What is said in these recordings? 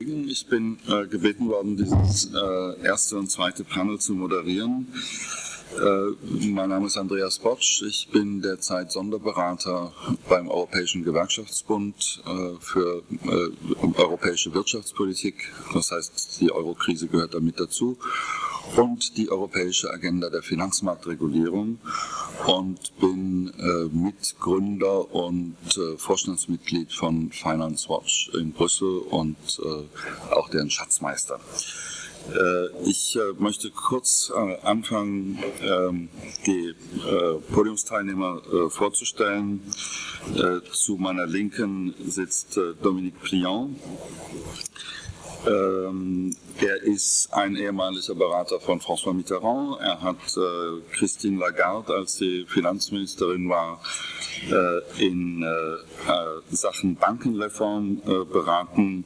Ich bin äh, gebeten worden, dieses äh, erste und zweite Panel zu moderieren. Äh, mein Name ist Andreas Botsch. Ich bin derzeit Sonderberater beim Europäischen Gewerkschaftsbund äh, für äh, europäische Wirtschaftspolitik. Das heißt, die Eurokrise gehört damit dazu und die europäische Agenda der Finanzmarktregulierung und bin äh, Mitgründer und äh, Vorstandsmitglied von Finance Watch in Brüssel und äh, auch deren Schatzmeister. Äh, ich äh, möchte kurz äh, anfangen, ähm, die Podiumsteilnehmer vorzustellen. Zu meiner Linken sitzt Dominique Pliant. Ähm, er ist ein ehemaliger Berater von François Mitterrand. Er hat äh, Christine Lagarde, als sie Finanzministerin war, äh, in äh, Sachen Bankenreform beraten.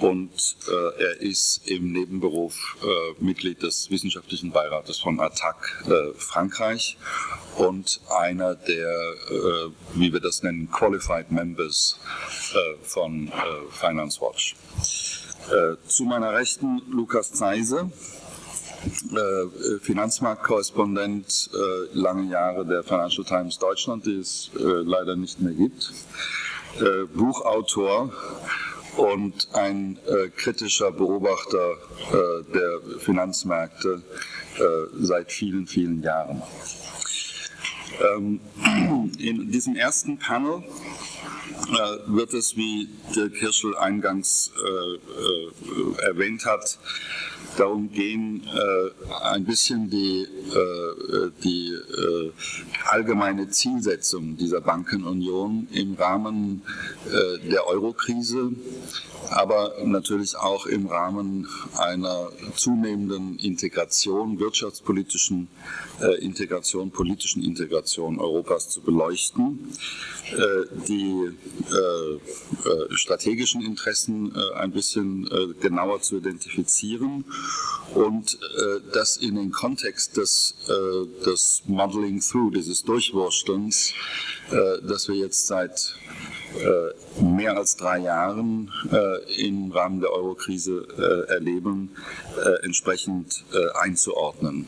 und er ist im Nebenberuf Mitglied des wissenschaftlichen Beirates von ATTAC Frankreich und einer der, wie wir das nennen, Qualified Members von Finance Watch. Äh, zu meiner Rechten Lukas Zeise, äh, Finanzmarktkorrespondent äh, lange Jahre der Financial Times Deutschland, die es äh, leider nicht mehr gibt, äh, Buchautor und ein äh, kritischer Beobachter der Finanzmärkte seit vielen, vielen Jahren. Ähm, in diesem ersten Panel äh, wird es, wie Dirk Hirschel eingangs äh, äh, erwähnt hat, darum gehen, äh, ein bisschen die, äh, die äh, allgemeine Zielsetzung dieser Bankenunion im Rahmen der Eurokrise aber natürlich auch im Rahmen einer zunehmenden Integration, wirtschaftspolitischen Integration, politischen Integration Europas zu beleuchten, die strategischen Interessen ein bisschen genauer zu identifizieren und das in den Kontext des, des Modeling Through, dieses Durchwurstelns, das wir jetzt seit äh, mehr als drei Jahren äh, im Rahmen der Eurokrise äh, erleben, entsprechend einzuordnen.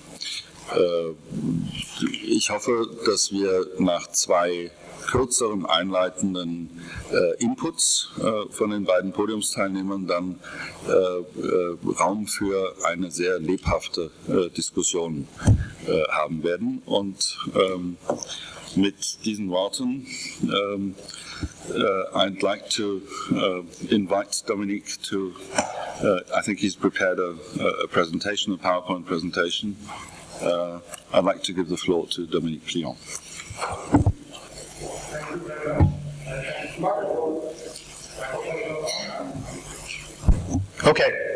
Ich hoffe, dass wir nach zwei kürzeren einleitenden äh, Inputs äh, von den beiden Podiumsteilnehmern dann äh, Raum für eine sehr lebhafte Diskussion haben werden. Und ähm, mit diesen Worten ähm, uh, I'd like to invite Dominique to, I think he's prepared a, a, presentation, a PowerPoint presentation. Uh, I'd like to give the floor to Dominique Pliant. Okay.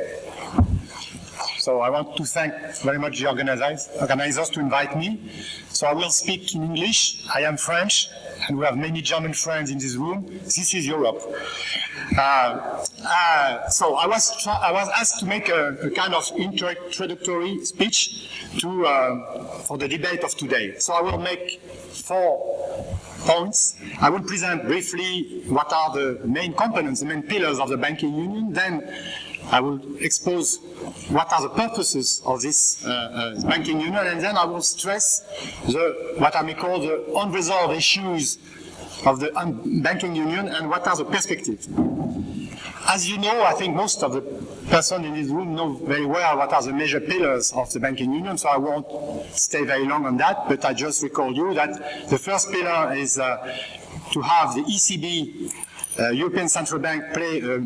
So I want to thank very much the organizers, to invite me. So I will speak in English. I am French, and we have many German friends in this room. This is Europe. Uh, uh, so I was I was asked to make a, a kind of introductory speech to uh, for the debate of today. So I will make four points. I will present briefly what are the main components, the main pillars of the banking union. Then I will expose what are the purposes of this uh, uh, banking union, and then I will stress the, what I may call the unresolved issues of the banking union and what are the perspectives. As you know, I think most of the persons in this room know very well what are the major pillars of the banking union, so I won't stay very long on that, but I just recall you that the first pillar is uh, to have the ECB Uh, European Central Bank play a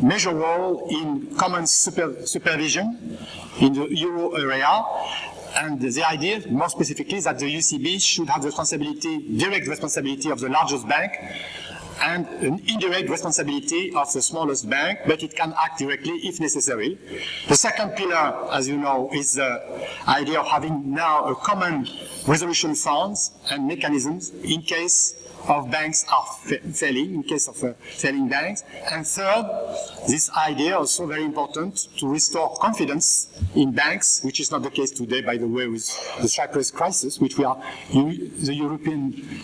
major role in common super, supervision in the euro area. And the idea, more specifically, is that the ECB should have the responsibility, direct responsibility of the largest bank and an indirect responsibility of the smallest bank, but it can act directly if necessary. The second pillar, as you know, is the idea of having now a common resolution funds and mechanisms in case of banks are failing, in case of uh, failing banks. And third, this idea also very important to restore confidence in banks, which is not the case today, by the way, with the Cyprus crisis, which we are, the European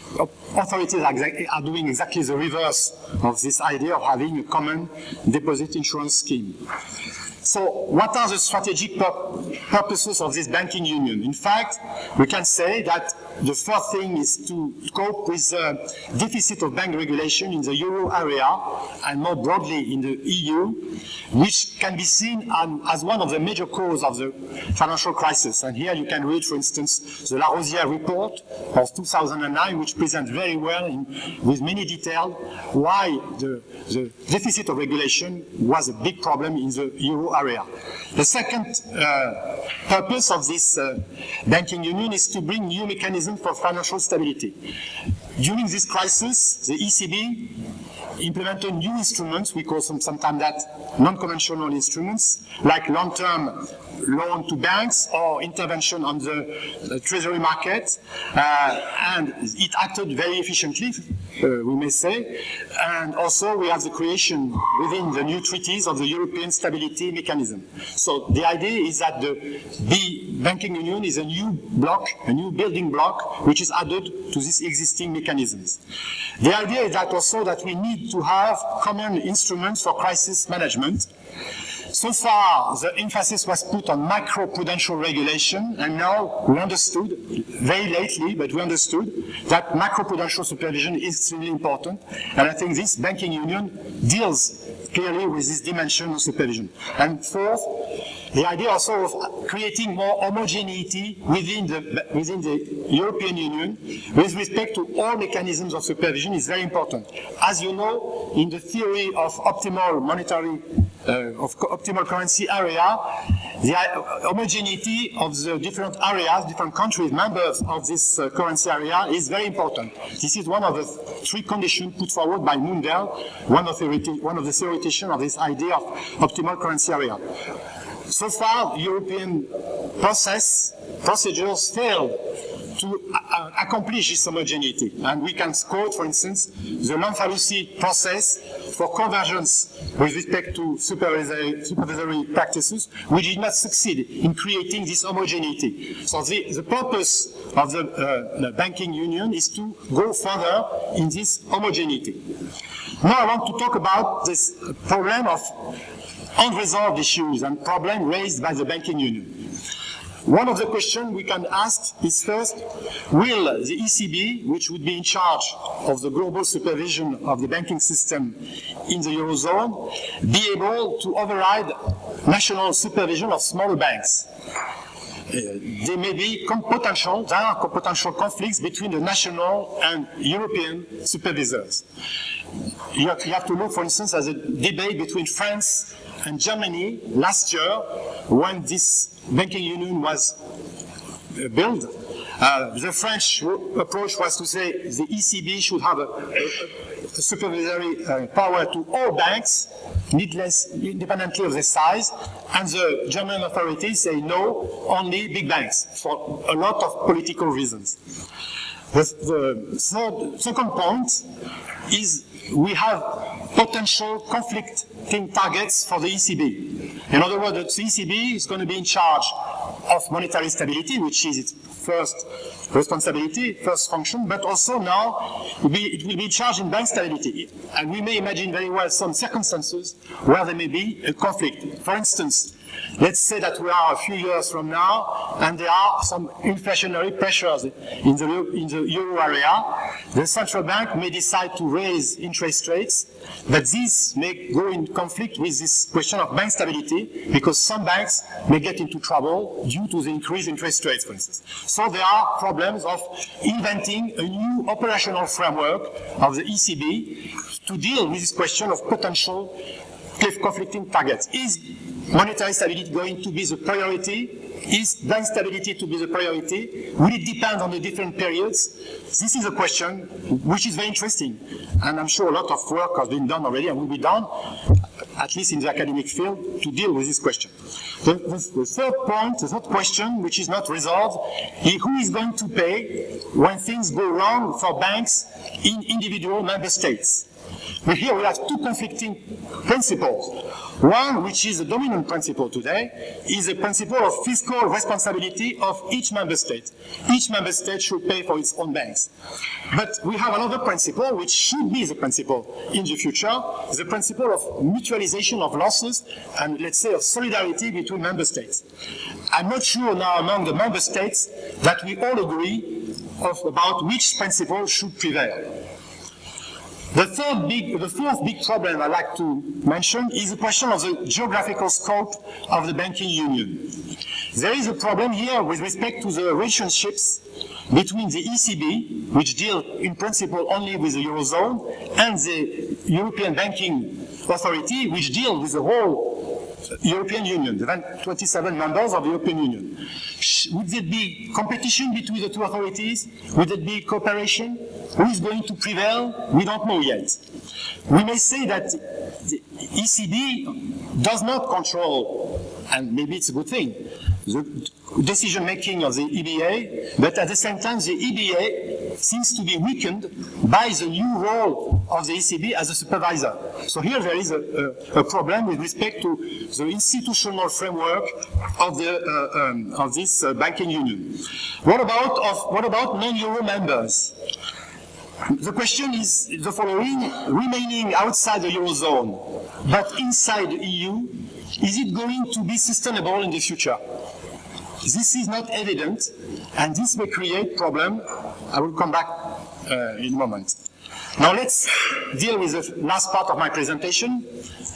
authorities are, are doing exactly the reverse of this idea of having a common deposit insurance scheme. So what are the strategic purposes of this banking union? In fact, we can say that the fourth thing is to cope with the deficit of bank regulation in the euro area and more broadly in the EU, which can be seen as one of the major causes of the financial crisis. And here you can read, for instance, the Larosière report of 2009, which presents very well in, with many detail why the, the deficit of regulation was a big problem in the euro area. The second uh, purpose of this uh, banking union is to bring new mechanisms for financial stability. During this crisis, the ECB implemented new instruments, we call them sometimes that non-conventional instruments, like long-term loan to banks or intervention on the, treasury market, uh, and it acted very efficiently, uh, we may say. And also we have the creation within the new treaties of the European Stability Mechanism. So the idea is that the, the banking union is a new block, a new building block, which is added to these existing mechanisms. The idea is that also that we need to have common instruments for crisis management so far, the emphasis was put on macroprudential regulation, and now we understood, very lately, but we understood that macroprudential supervision is extremely important, and I think this banking union deals clearly with this dimension of supervision. And fourth, the idea also of creating more homogeneity within the, within the European Union with respect to all mechanisms of supervision is very important. As you know, in the theory of optimal monetary uh, of optimal currency area, the homogeneity of the different areas, different countries, members of this uh, currency area is very important. This is one of the three conditions put forward by Mundell, one of the, one of the theoreticians of this idea of optimal currency area. So far, European process, procedures failed to uh, accomplish this homogeneity. And we can quote, for instance, the Lamfalussy process for convergence with respect to supervisory, supervisory, practices, which did not succeed in creating this homogeneity. So the, the purpose of the, uh, the banking union is to go further in this homogeneity. Now I want to talk about this problem of unresolved issues and problems raised by the banking union. One of the questions we can ask is first, will the ECB, which would be in charge of the global supervision of the banking system in the Eurozone, be able to override national supervision of smaller banks? There may be potential, there are potential conflicts between the national and European supervisors. You have, you have to look, for instance, at the debate between France and Germany last year when this banking union was uh, built. Uh, the French approach was to say the ECB should have a, a supervisory uh, power to all banks, needless, independently of their size, and the German authorities say no, only big banks, for a lot of political reasons. The, the third, second point is we have potential conflicting targets for the ECB. In other words, the ECB is going to be in charge of monetary stability, which is its first responsibility, first function, but also now it will, be, in in bank stability. And we may imagine very well some circumstances where there may be a conflict. For instance, Let's say that we are a few years from now and there are some inflationary pressures in the, in the euro area. The central bank may decide to raise interest rates, but this may go in conflict with this question of bank stability because some banks may get into trouble due to the increased interest rates, for instance. So there are problems of inventing a new operational framework of the ECB to deal with this question of potential conflicting targets. Is monetary stability going to be the priority? Is bank stability to be the priority? Will it depend on the different periods? This is a question which is very interesting. And I'm sure a lot of work has been done already and will be done, at least in the academic field, to deal with this question. The, the, the third point, the third question, which is not resolved, is who is going to pay when things go wrong for banks in individual member states? But here we have two conflicting principles. One, which is the dominant principle today, is the principle of fiscal responsibility of each member state. Each member state should pay for its own banks. But we have another principle, which should be the principle in the future, the principle of mutualization of losses and, let's say, of solidarity between member states. I'm not sure now among the member states that we all agree of, about which principle should prevail. The third big, the fourth big problem I'd like to mention is the question of the geographical scope of the banking union. There is a problem here with respect to the relationships between the ECB, which deal in principle only with the Eurozone, and the European Banking Authority, which deal with the whole European Union, the 27 members of the European Union. Would there be competition between the two authorities? Would there be cooperation? Who is going to prevail? We don't know yet. We may say that the ECB does not control, and maybe it's a good thing, the decision making of the EBA, but at the same time the EBA seems to be weakened by the new role of the ECB as a supervisor. So here there is a, a, a problem with respect to the institutional framework of, the, uh, um, of this uh, banking union. What about, of, what about non-euro members? The question is the following, remaining outside the Eurozone, but inside the EU, is it going to be sustainable in the future? This is not evident, and this may create problem. I will come back uh, in a moment. Now let's deal with the last part of my presentation.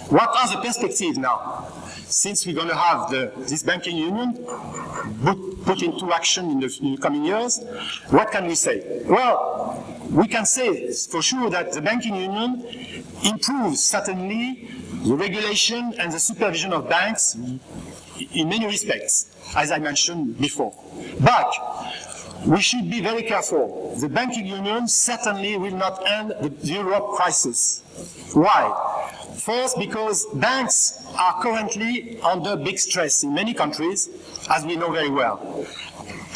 What are the perspectives now? Since we're going to have the, this banking union put, put into action in the, in the coming years, what can we say? Well, we can say for sure that the banking union improves certainly the regulation and the supervision of banks in many respects, as I mentioned before. But we should be very careful. The banking union certainly will not end the Europe crisis. Why? First, because banks are currently under big stress in many countries, as we know very well.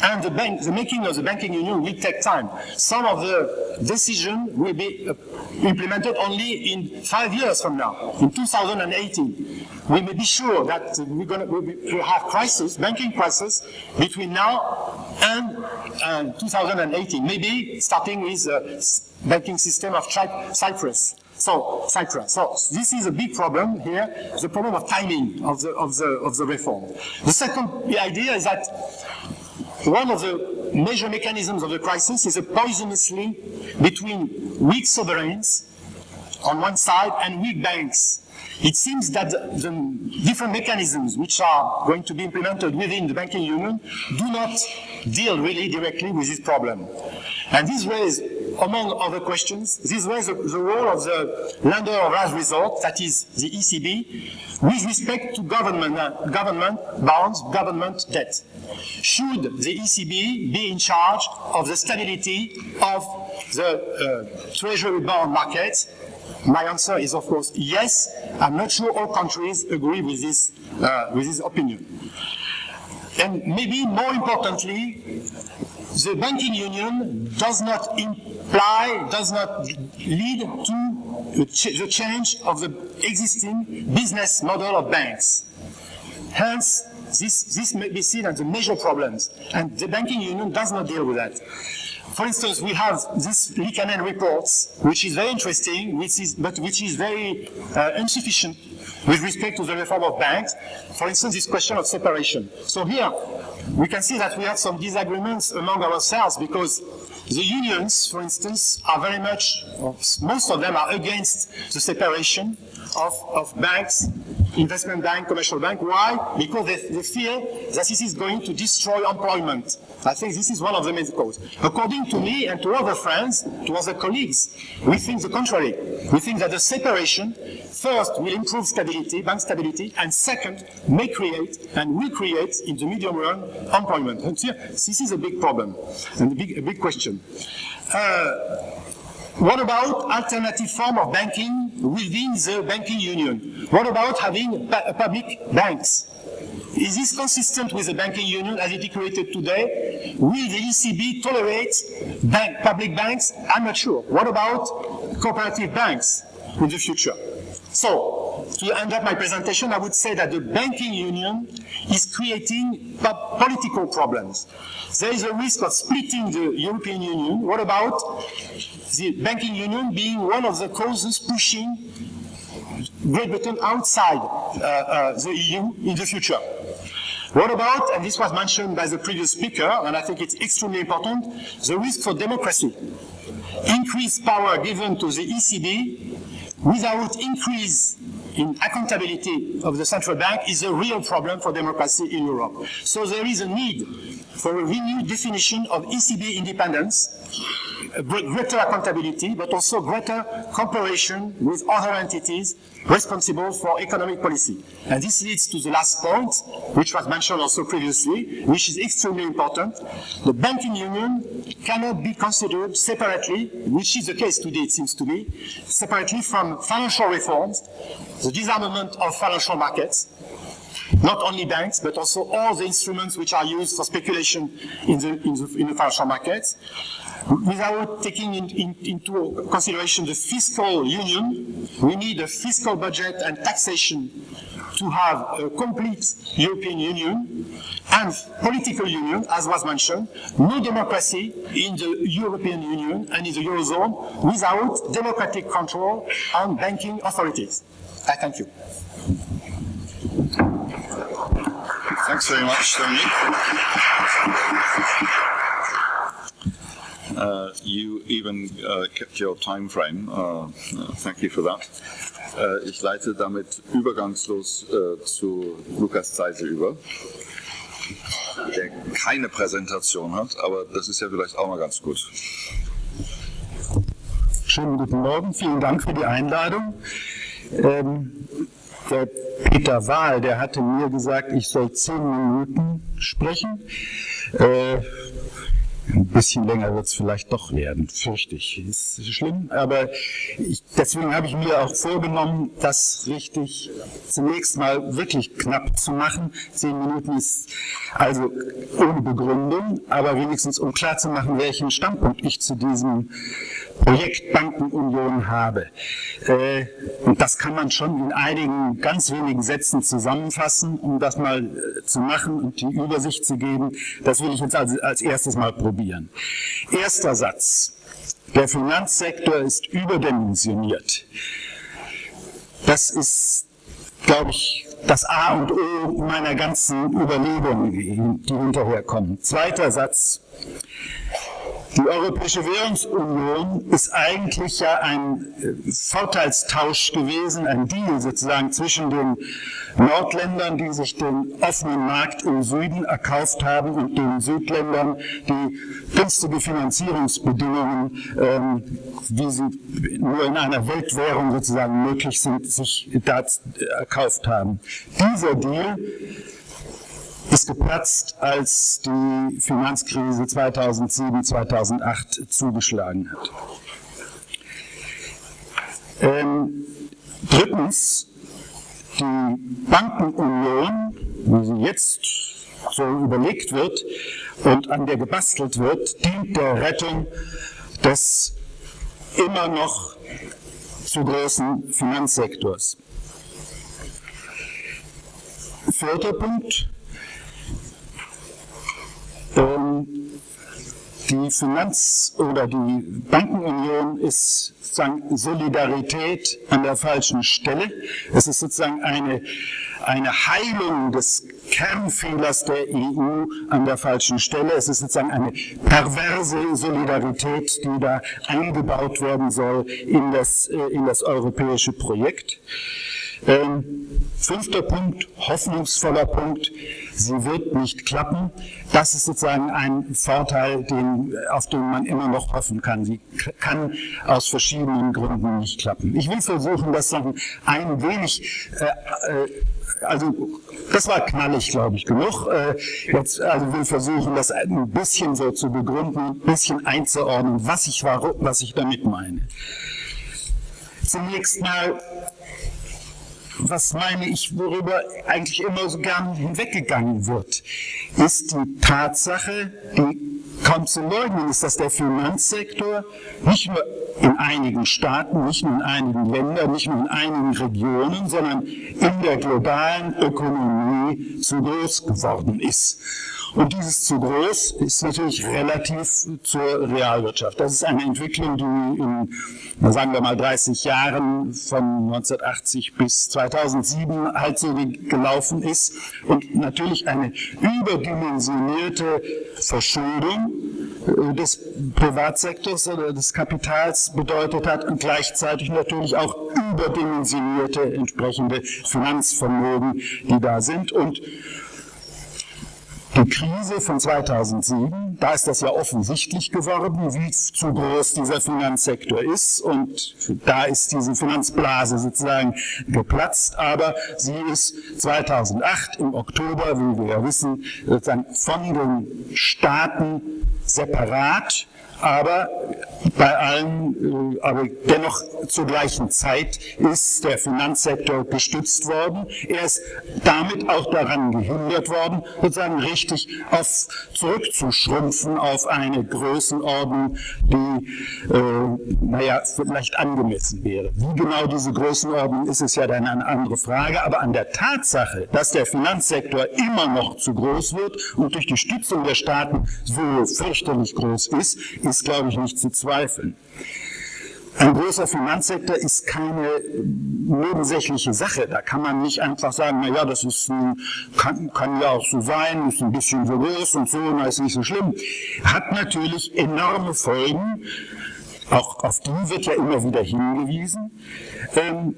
And the, bank, the making of the banking union will take time. Some of the decisions will be uh, implemented only in five years from now, in 2018. We may be sure that we're going to have crisis, banking crisis, between now and uh, 2018. Maybe starting with the banking system of Cyprus. So Cyprus. So this is a big problem here, the problem of timing of the of the of the reform. The second idea is that one of the major mechanisms of the crisis is a poisonous link between weak sovereigns on one side and weak banks. It seems that the different mechanisms which are going to be implemented within the banking union do not deal really directly with this problem. And this raises, among other questions, this raises the role of the lender of last resort, that is the ECB, with respect to government, uh, government bonds, government debt. Should the ECB be in charge of the stability of the uh, treasury bond market my answer is, of course, yes. I'm not sure all countries agree with this, uh, with this opinion. And maybe more importantly, the banking union does not imply, does not lead to the change of the existing business model of banks. Hence, this, this may be seen as a major problems, and the banking union does not deal with that. For instance, we have this Likanen reports, which is very interesting, which is, but which is very uh, insufficient with respect to the reform of banks. For instance, this question of separation. So here, we can see that we have some disagreements among ourselves because the unions, for instance, are very much, most of them are against the separation of, of banks, investment bank, commercial bank. Why? Because they, they fear that this is going to destroy employment. I think this is one of the main causes. According to me and to other friends, to other colleagues, we think the contrary. We think that the separation, first, will improve stability, bank stability, and second, may create and will create in the medium run employment. And here, this is a big problem and a big, a big question. Uh, what about alternative form of banking within the banking union? What about having public banks? Is this consistent with the banking union as it is created today? Will the ECB tolerate bank, public banks? I'm not sure. What about cooperative banks? in the future. So, to end up my presentation, I would say that the banking union is creating political problems. There is a risk of splitting the European Union. What about the banking union being one of the causes pushing Great Britain outside uh, uh, the EU in the future? What about, and this was mentioned by the previous speaker, and I think it's extremely important, the risk for democracy. Increased power given to the ECB without increase in accountability of the central bank is a real problem for democracy in Europe. So there is a need for a renewed definition of ECB independence, greater accountability, but also greater cooperation with other entities responsible for economic policy. And this leads to the last point, which was mentioned also previously, which is extremely important. The banking union cannot be considered separately, which is the case today, it seems to me, separately from financial reforms, the disarmament of financial markets, not only banks, but also all the instruments which are used for speculation in the, in the, in the financial markets, without taking in, in, into consideration the fiscal union, we need a fiscal budget and taxation to have a complete European Union and political union, as was mentioned, no democracy in the European Union and in the Eurozone without democratic control on banking authorities. I thank you. Thanks very much, Dominique. Uh, you even uh, kept your time frame. Uh, thank you for that. Uh, ich leite damit übergangslos uh, zu Lukas Zeise über, der keine Präsentation hat, aber das ist ja vielleicht auch mal ganz gut. Schönen guten Morgen, vielen Dank für die Einladung. Ähm, der Peter Wahl, der hatte mir gesagt, ich soll zehn Minuten sprechen. Äh, ein bisschen länger wird es vielleicht doch werden, fürchte ich. Ist schlimm, aber ich, deswegen habe ich mir auch vorgenommen, das richtig zunächst mal wirklich knapp zu machen. Zehn Minuten ist also ohne Begründung, aber wenigstens um klarzumachen, welchen Standpunkt ich zu diesem Projekt Bankenunion habe. Äh, und das kann man schon in einigen ganz wenigen Sätzen zusammenfassen, um das mal äh, zu machen und die Übersicht zu geben. Das will ich jetzt als, als erstes mal probieren. Erster Satz. Der Finanzsektor ist überdimensioniert. Das ist, glaube ich, das A und O meiner ganzen Überlegungen, die hinterherkommen. Zweiter Satz. Die Europäische Währungsunion ist eigentlich ja ein äh, Vorteilstausch gewesen, ein Deal sozusagen zwischen den Nordländern, die sich den offenen Markt im Süden erkauft haben und den Südländern, die günstige Finanzierungsbedingungen, ähm, wie sie nur in einer Weltwährung sozusagen möglich sind, sich da erkauft haben. Dieser Deal ist geplatzt, als die Finanzkrise 2007, 2008 zugeschlagen hat. Ähm, drittens, die Bankenunion, wie sie jetzt so überlegt wird und an der gebastelt wird, dient der Rettung des immer noch zu großen Finanzsektors. Vierter Punkt, ähm, die Finanz- oder die Bankenunion ist sozusagen Solidarität an der falschen Stelle. Es ist sozusagen eine, eine Heilung des Kernfehlers der EU an der falschen Stelle. Es ist sozusagen eine perverse Solidarität, die da eingebaut werden soll in das, äh, in das europäische Projekt. Ähm, fünfter Punkt, hoffnungsvoller Punkt, sie wird nicht klappen. Das ist sozusagen ein Vorteil, den, auf den man immer noch hoffen kann. Sie kann aus verschiedenen Gründen nicht klappen. Ich will versuchen, das noch ein wenig, äh, äh, also das war knallig, glaube ich, genug. Äh, jetzt also will versuchen, das ein bisschen so zu begründen, ein bisschen einzuordnen, was ich, was ich damit meine. Zunächst mal was meine ich, worüber eigentlich immer so gern hinweggegangen wird, ist die Tatsache, die kaum zu leugnen ist, dass der Finanzsektor nicht nur in einigen Staaten, nicht nur in einigen Ländern, nicht nur in einigen Regionen, sondern in der globalen Ökonomie zu groß geworden ist. Und dieses zu groß ist natürlich relativ zur Realwirtschaft. Das ist eine Entwicklung, die in, sagen wir mal, 30 Jahren von 1980 bis 2007 halt so gelaufen ist und natürlich eine überdimensionierte Verschuldung des Privatsektors oder des Kapitals bedeutet hat und gleichzeitig natürlich auch überdimensionierte entsprechende Finanzvermögen, die da sind. Und die Krise von 2007, da ist das ja offensichtlich geworden, wie zu groß dieser Finanzsektor ist und da ist diese Finanzblase sozusagen geplatzt, aber sie ist 2008 im Oktober, wie wir ja wissen, sozusagen von den Staaten separat aber bei allen, äh, aber dennoch zur gleichen Zeit ist der Finanzsektor gestützt worden. Er ist damit auch daran gehindert worden, sozusagen richtig auf, zurückzuschrumpfen auf eine Größenordnung, die, äh, naja, vielleicht angemessen wäre. Wie genau diese Größenordnung ist, ist ja dann eine andere Frage, aber an der Tatsache, dass der Finanzsektor immer noch zu groß wird und durch die Stützung der Staaten so fürchterlich groß ist, ist, glaube ich, nicht zu zweifeln. Ein großer Finanzsektor ist keine nebensächliche Sache. Da kann man nicht einfach sagen, na ja, das ist ein, kann, kann ja auch so sein, ist ein bisschen so groß und so, na ist nicht so schlimm. Hat natürlich enorme Folgen. Auch auf die wird ja immer wieder hingewiesen. Ähm,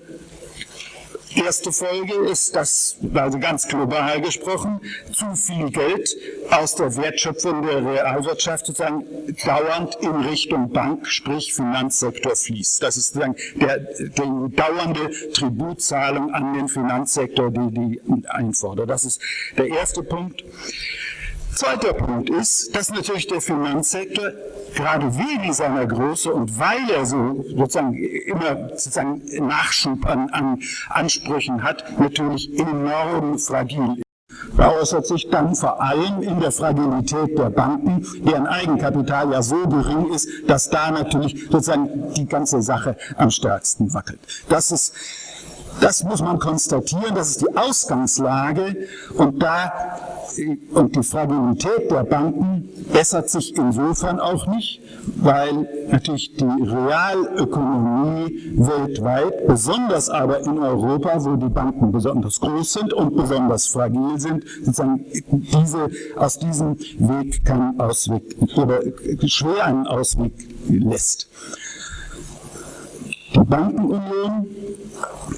Erste Folge ist, dass, also ganz global gesprochen, zu viel Geld aus der Wertschöpfung der Realwirtschaft sozusagen dauernd in Richtung Bank, sprich Finanzsektor fließt. Das ist sozusagen der, die dauernde Tributzahlung an den Finanzsektor, die die einfordert. Das ist der erste Punkt. Zweiter Punkt ist, dass natürlich der Finanzsektor gerade wegen seiner Größe und weil er so sozusagen immer sozusagen Nachschub an, an Ansprüchen hat, natürlich enorm fragil ist. Da äußert sich dann vor allem in der Fragilität der Banken, deren Eigenkapital ja so gering ist, dass da natürlich sozusagen die ganze Sache am stärksten wackelt. Das ist das muss man konstatieren, das ist die Ausgangslage und da und die Fragilität der Banken bessert sich insofern auch nicht, weil natürlich die Realökonomie weltweit, besonders aber in Europa, wo die Banken besonders groß sind und besonders fragil sind, sozusagen diese, aus diesem Weg keinen Ausweg oder schwer einen Ausweg lässt. Die Bankenunion,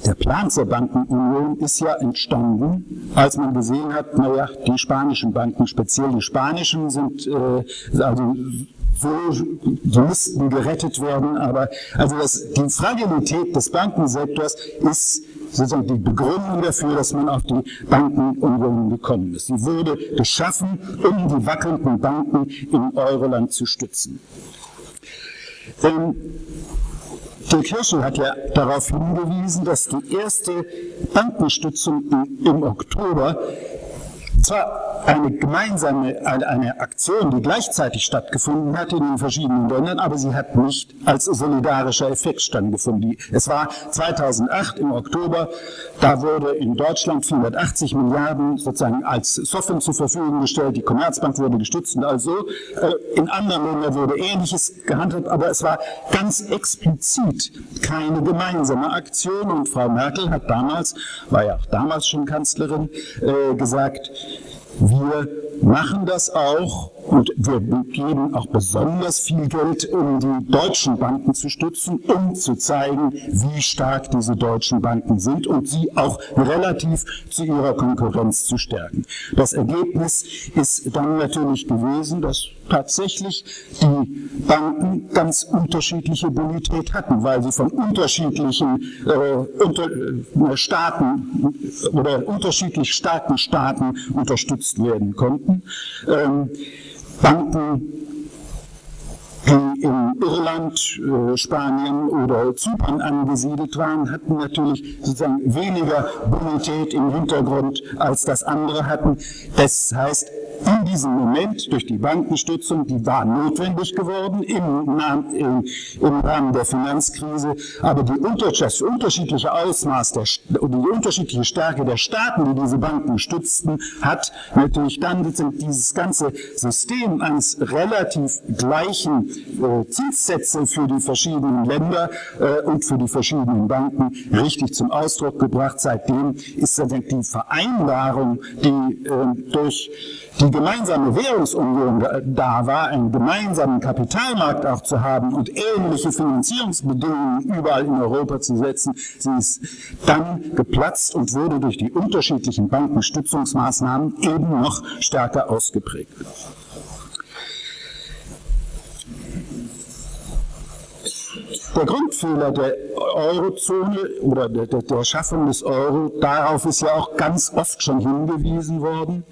der Plan zur Bankenunion ist ja entstanden, als man gesehen hat, naja, die spanischen Banken, speziell die spanischen, sind äh, also so, die müssten gerettet werden, aber also das, die Fragilität des Bankensektors ist sozusagen die Begründung dafür, dass man auf die Bankenunion gekommen ist. Sie wurde geschaffen, um die wackelnden Banken im Euroland zu stützen. Ähm, Dirk Hirschel hat ja darauf hingewiesen, dass die erste Bankenstützung im Oktober zwar eine gemeinsame, eine, Aktion, die gleichzeitig stattgefunden hat in den verschiedenen Ländern, aber sie hat nicht als solidarischer Effekt stattgefunden. Es war 2008 im Oktober, da wurde in Deutschland 480 Milliarden sozusagen als Software zur Verfügung gestellt, die Commerzbank wurde gestützt und also in anderen Ländern wurde Ähnliches gehandhabt, aber es war ganz explizit keine gemeinsame Aktion. Und Frau Merkel hat damals, war ja auch damals schon Kanzlerin, äh, gesagt, wir machen das auch und wir geben auch besonders viel Geld, um die deutschen Banken zu stützen, um zu zeigen, wie stark diese deutschen Banken sind und sie auch relativ zu ihrer Konkurrenz zu stärken. Das Ergebnis ist dann natürlich gewesen, dass tatsächlich die Banken ganz unterschiedliche Bonität hatten, weil sie von unterschiedlichen äh, unter, äh, Staaten oder unterschiedlich starken Staaten unterstützt werden konnten. Ähm, Banken die in Irland, äh, Spanien oder Zypern angesiedelt waren, hatten natürlich sozusagen weniger Bonität im Hintergrund als das andere hatten. Das heißt, in diesem Moment durch die Bankenstützung, die war notwendig geworden im, im, im Rahmen der Finanzkrise, aber die das unterschiedliche Ausmaß oder die unterschiedliche Stärke der Staaten, die diese Banken stützten, hat natürlich dann dieses ganze System eines relativ gleichen äh, Zinssätze für die verschiedenen Länder äh, und für die verschiedenen Banken richtig zum Ausdruck gebracht. Seitdem ist die Vereinbarung, die äh, durch die gemeinsame Währungsunion da war, einen gemeinsamen Kapitalmarkt auch zu haben und ähnliche Finanzierungsbedingungen überall in Europa zu setzen, sie ist dann geplatzt und wurde durch die unterschiedlichen Bankenstützungsmaßnahmen eben noch stärker ausgeprägt. Der Grundfehler der Eurozone oder der, der, der Schaffung des Euro, darauf ist ja auch ganz oft schon hingewiesen worden,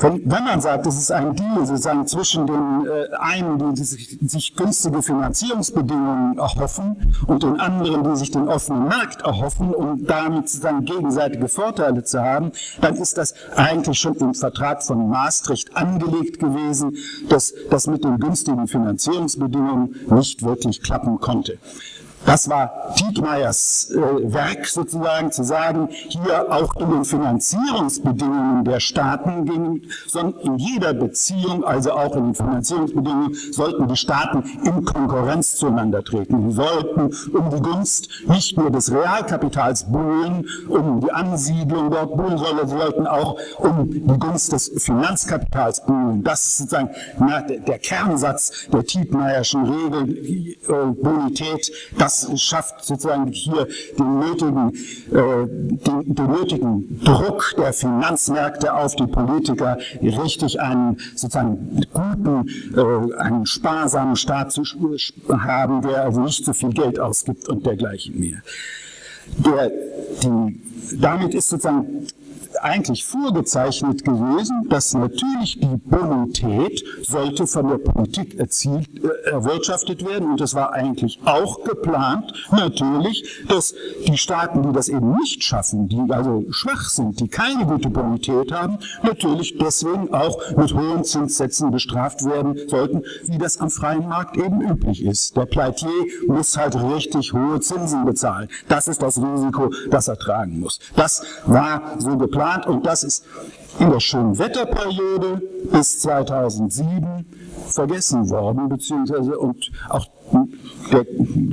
wenn man sagt, es ist ein Deal sozusagen zwischen den äh, einen, die sich, sich, günstige Finanzierungsbedingungen erhoffen und den anderen, die sich den offenen Markt erhoffen, um damit sozusagen gegenseitige Vorteile zu haben, dann ist das eigentlich schon im Vertrag von Maastricht angelegt gewesen, dass das mit den günstigen Finanzierungsbedingungen nicht wirklich klappen konnte. Das war Tietmeyers äh, Werk sozusagen, zu sagen, hier auch in den Finanzierungsbedingungen der Staaten, ging, sondern in jeder Beziehung, also auch in den Finanzierungsbedingungen, sollten die Staaten in Konkurrenz zueinander treten. Sie sollten um die Gunst nicht nur des Realkapitals buhlen, um die Ansiedlung dort buhlen, sondern sie sollten auch um die Gunst des Finanzkapitals buhlen. Das ist sozusagen na, der, der, Kernsatz der Tietmeyerschen Regel, äh, Bonität, das das schafft sozusagen hier den nötigen, äh, den, den, nötigen Druck der Finanzmärkte auf die Politiker, richtig einen sozusagen guten, äh, einen sparsamen Staat zu haben, der also nicht so viel Geld ausgibt und dergleichen mehr. Der, die, damit ist sozusagen eigentlich vorgezeichnet gewesen, dass natürlich die Bonität sollte von der Politik erzielt, äh, erwirtschaftet werden und es war eigentlich auch geplant, natürlich, dass die Staaten, die das eben nicht schaffen, die also schwach sind, die keine gute Bonität haben, natürlich deswegen auch mit hohen Zinssätzen bestraft werden sollten, wie das am freien Markt eben üblich ist. Der Pleitier muss halt richtig hohe Zinsen bezahlen. Das ist das Risiko, das er tragen muss. Das war so geplant geplant und das ist in der schönen Wetterperiode bis 2007 vergessen worden, beziehungsweise und auch der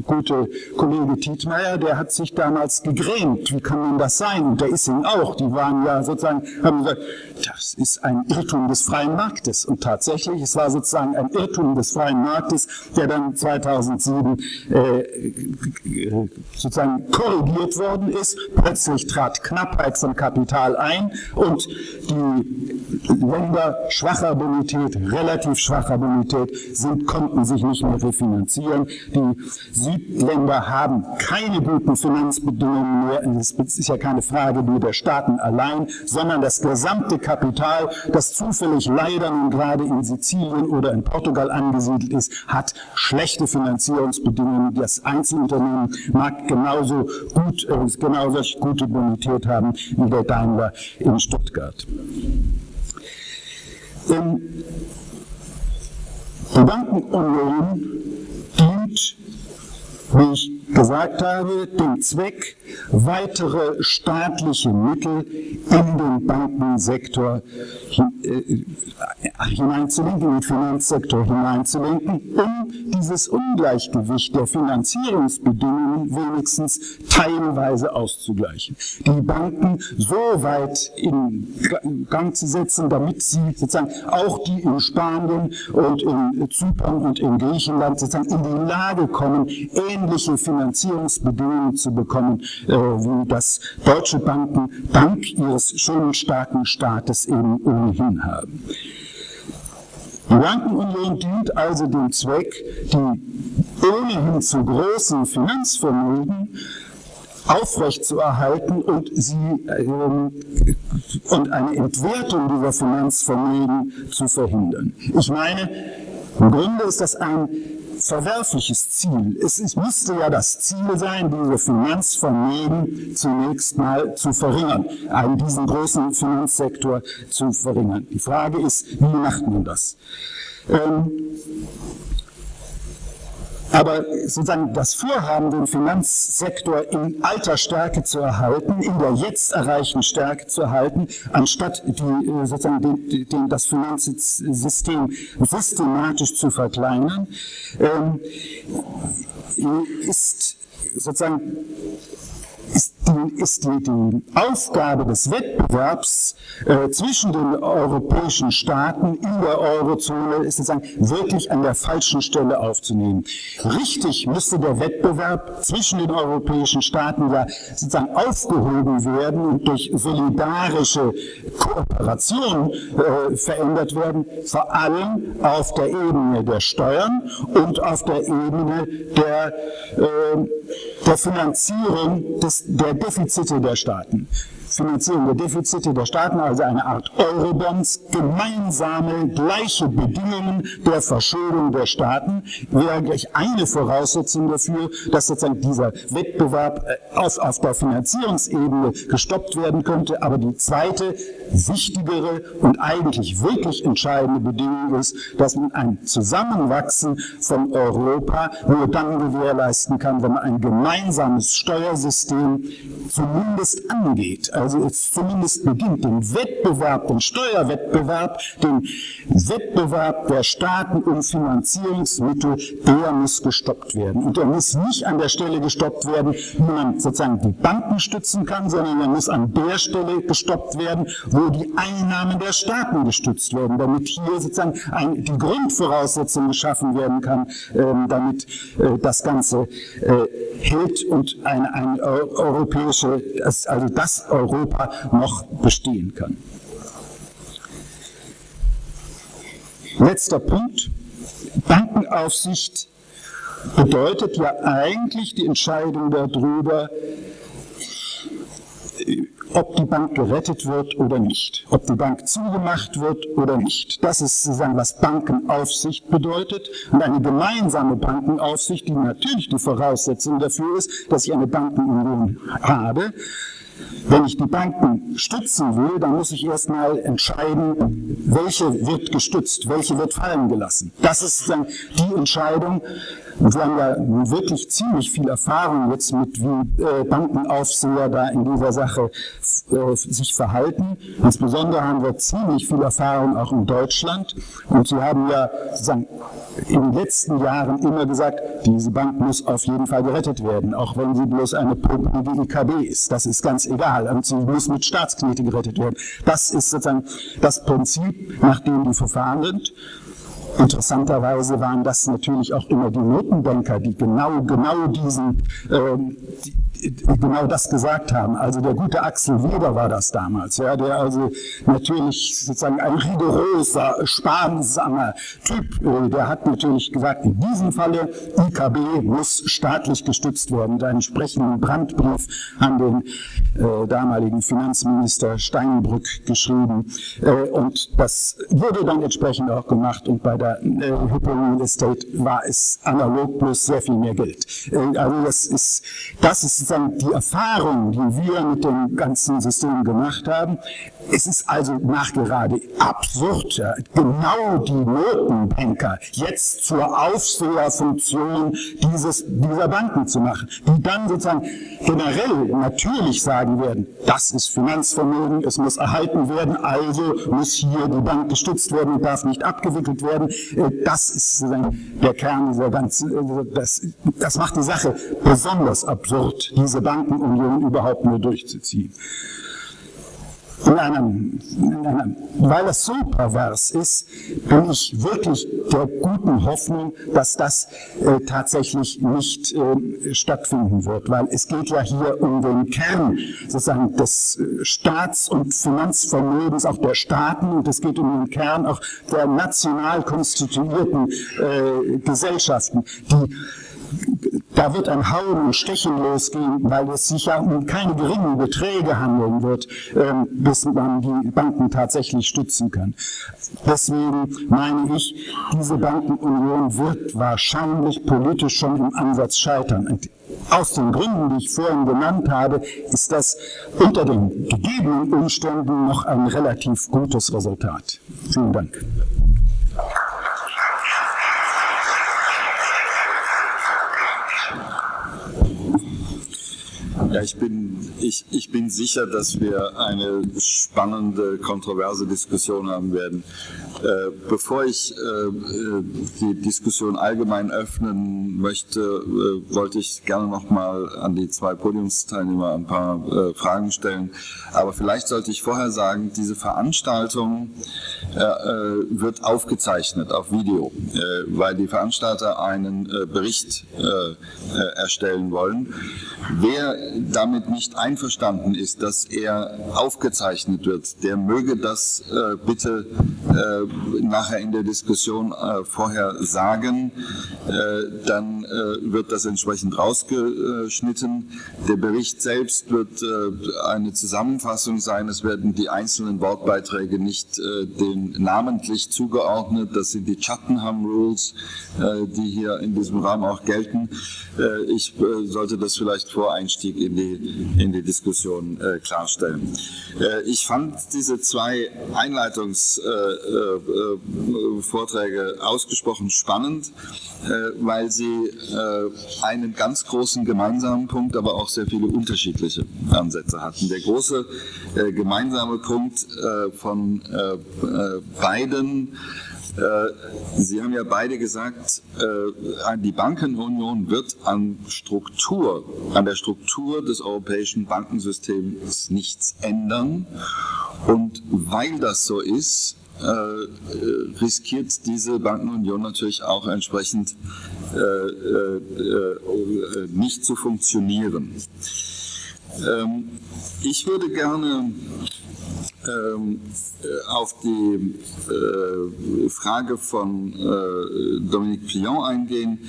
gute Kollege Tietmeier, der hat sich damals gegrämt. Wie kann man das sein? Und der Issing auch. Die waren ja sozusagen, haben gesagt, das ist ein Irrtum des freien Marktes. Und tatsächlich, es war sozusagen ein Irrtum des freien Marktes, der dann 2007 äh, sozusagen korrigiert worden ist. Plötzlich trat Knappheit von Kapital ein und die Länder schwacher Bonität, relativ schwacher Bonität, sind, konnten sich nicht mehr refinanzieren. Die Südländer haben keine guten Finanzbedingungen mehr. Es ist ja keine Frage nur der Staaten allein, sondern das gesamte Kapital, das zufällig leider nun gerade in Sizilien oder in Portugal angesiedelt ist, hat schlechte Finanzierungsbedingungen. Das Einzelunternehmen mag genauso gut, äh, genauso gute Bonität haben wie der Daimler in Stuttgart. Ähm, die Bankenunion dient, wie ich gesagt habe, dem Zweck, weitere staatliche Mittel in den Bankensektor äh, hineinzulenken, in den Finanzsektor hineinzulenken, um dieses Ungleichgewicht der Finanzierungsbedingungen wenigstens teilweise auszugleichen. Die Banken so weit in Gang zu setzen, damit sie sozusagen auch die in Spanien und in Zypern und in Griechenland sozusagen in die Lage kommen, ähnliche Finanzierungsbedingungen zu bekommen, äh, wie das deutsche Banken dank ihres schönen starken Staates eben ohnehin haben. Die Bankenunion dient also dem Zweck, die ohnehin zu großen Finanzvermögen aufrechtzuerhalten und sie ähm, und eine Entwertung dieser Finanzvermögen zu verhindern. Ich meine, Im Grunde ist das ein verwerfliches Ziel. Es, es müsste ja das Ziel sein, diese Finanzvermögen zunächst mal zu verringern, einen, diesen großen Finanzsektor zu verringern. Die Frage ist, wie macht man das? Ähm, aber sozusagen das Vorhaben, den Finanzsektor in alter Stärke zu erhalten, in der jetzt erreichten Stärke zu erhalten, anstatt die, äh, sozusagen den, den, das Finanzsystem systematisch zu verkleinern, ähm, ist sozusagen ist die, ist die, die Aufgabe des Wettbewerbs äh, zwischen den europäischen Staaten in der Eurozone ist sozusagen wirklich an der falschen Stelle aufzunehmen. Richtig müsste der Wettbewerb zwischen den europäischen Staaten ja sozusagen aufgehoben werden und durch solidarische Kooperation äh, verändert werden, vor allem auf der Ebene der Steuern und auf der Ebene der, äh, der Finanzierung des, der Defizite der Staaten. Finanzierung der Defizite der Staaten, also eine Art Eurobonds, gemeinsame, gleiche Bedingungen der Verschuldung der Staaten, wäre gleich eine Voraussetzung dafür, dass sozusagen dieser Wettbewerb äh, auf, auf der Finanzierungsebene gestoppt werden könnte. Aber die zweite, wichtigere und eigentlich wirklich entscheidende Bedingung ist, dass man ein Zusammenwachsen von Europa nur dann gewährleisten kann, wenn man ein gemeinsames Steuersystem zumindest angeht also es zumindest beginnt, den Wettbewerb, den Steuerwettbewerb, den Wettbewerb der Staaten um Finanzierungsmittel, der muss gestoppt werden. Und der muss nicht an der Stelle gestoppt werden, wie man sozusagen die Banken stützen kann, sondern er muss an der Stelle gestoppt werden, wo die Einnahmen der Staaten gestützt werden, damit hier sozusagen ein, die Grundvoraussetzung geschaffen werden kann, ähm, damit äh, das Ganze äh, hält und eine, eine europäische, also das Europa Europa noch bestehen kann. Letzter Punkt. Bankenaufsicht bedeutet ja eigentlich die Entscheidung darüber, ob die Bank gerettet wird oder nicht, ob die Bank zugemacht wird oder nicht. Das ist sozusagen, was Bankenaufsicht bedeutet. Und eine gemeinsame Bankenaufsicht, die natürlich die Voraussetzung dafür ist, dass ich eine Bankenunion habe, wenn ich die Banken stützen will, dann muss ich erstmal entscheiden, welche wird gestützt, welche wird fallen gelassen. Das ist dann die Entscheidung. Und wir haben ja wirklich ziemlich viel Erfahrung jetzt mit, wie äh, Bankenaufseher da in dieser Sache äh, sich verhalten. Insbesondere haben wir ziemlich viel Erfahrung auch in Deutschland. Und Sie haben ja sozusagen in den letzten Jahren immer gesagt, diese Bank muss auf jeden Fall gerettet werden, auch wenn sie bloß eine pumpelige EKB ist. Das ist ganz egal. Und sie muss mit Staatsknete gerettet werden. Das ist sozusagen das Prinzip, nach dem die Verfahren sind. Interessanterweise waren das natürlich auch immer die Notenbanker, die genau, genau diesen, ähm, die, genau das gesagt haben. Also der gute Axel Weber war das damals, ja, der also natürlich sozusagen ein rigoroser, sparsamer Typ, äh, der hat natürlich gesagt, in diesem Falle IKB muss staatlich gestützt werden. Da entsprechenden Brandbrief an den äh, damaligen Finanzminister Steinbrück geschrieben. Äh, und das wurde dann entsprechend auch gemacht und bei der äh, Hypo Real Estate war es analog plus sehr viel mehr Geld. Äh, also das ist, das ist sozusagen die Erfahrung, die wir mit dem ganzen System gemacht haben. Es ist also nachgerade absurd, genau die Notenbanker jetzt zur Aufseherfunktion dieses, dieser Banken zu machen, die dann sozusagen generell natürlich sagen werden, das ist Finanzvermögen, es muss erhalten werden, also muss hier die Bank gestützt werden und darf nicht abgewickelt werden. Äh, das ist sozusagen der Kern dieser ganzen, äh, das, das macht die Sache besonders absurd, diese Bankenunion überhaupt nur durchzuziehen. In einem, in einem, weil es so pervers ist, bin ich wirklich der guten Hoffnung, dass das äh, tatsächlich nicht äh, stattfinden wird, weil es geht ja hier um den Kern sozusagen des äh, Staats- und Finanzvermögens auch der Staaten. Und es geht um den Kern auch der national konstituierten äh, Gesellschaften, die da wird ein Hauen und Stechen losgehen, weil es sich ja um keine geringen Beträge handeln wird, ähm, bis man die Banken tatsächlich stützen kann. Deswegen meine ich, diese Bankenunion wird wahrscheinlich politisch schon im Ansatz scheitern. Und aus den Gründen, die ich vorhin genannt habe, ist das unter den gegebenen Umständen noch ein relativ gutes Resultat. Vielen Dank. Ich bin, ich, ich bin sicher, dass wir eine spannende, kontroverse Diskussion haben werden. Äh, bevor ich äh, die Diskussion allgemein öffnen möchte, äh, wollte ich gerne noch mal an die zwei Podiumsteilnehmer ein paar Fragen stellen. Aber vielleicht sollte ich vorher sagen, diese Veranstaltung wird aufgezeichnet auf Video, weil die Veranstalter einen Bericht erstellen wollen. Wer damit nicht einverstanden ist, dass er aufgezeichnet wird, der möge das bitte nachher in der Diskussion äh, vorher sagen. Äh, dann äh, wird das entsprechend rausgeschnitten. Der Bericht selbst wird äh, eine Zusammenfassung sein. Es werden die einzelnen Wortbeiträge nicht den namentlich zugeordnet. Das sind die Chattenham Rules, die hier in diesem Rahmen auch gelten. ich sollte das vielleicht vor Einstieg in die, in die Diskussion äh, klarstellen. Äh, ich fand diese zwei Einleitungsvorträge äh, äh, ausgesprochen spannend, äh, weil sie einen ganz großen gemeinsamen Punkt, aber auch sehr viele unterschiedliche Ansätze hatten. Der große gemeinsame Punkt von beiden äh, Sie haben ja beide gesagt, äh, die Bankenunion wird an Struktur, an der Struktur des europäischen Bankensystems nichts ändern. Und weil das so ist, äh, riskiert diese Bankenunion natürlich auch entsprechend nicht zu funktionieren. Ähm, ich würde gerne äh, auf die äh, Frage von äh, Dominique Pillon eingehen,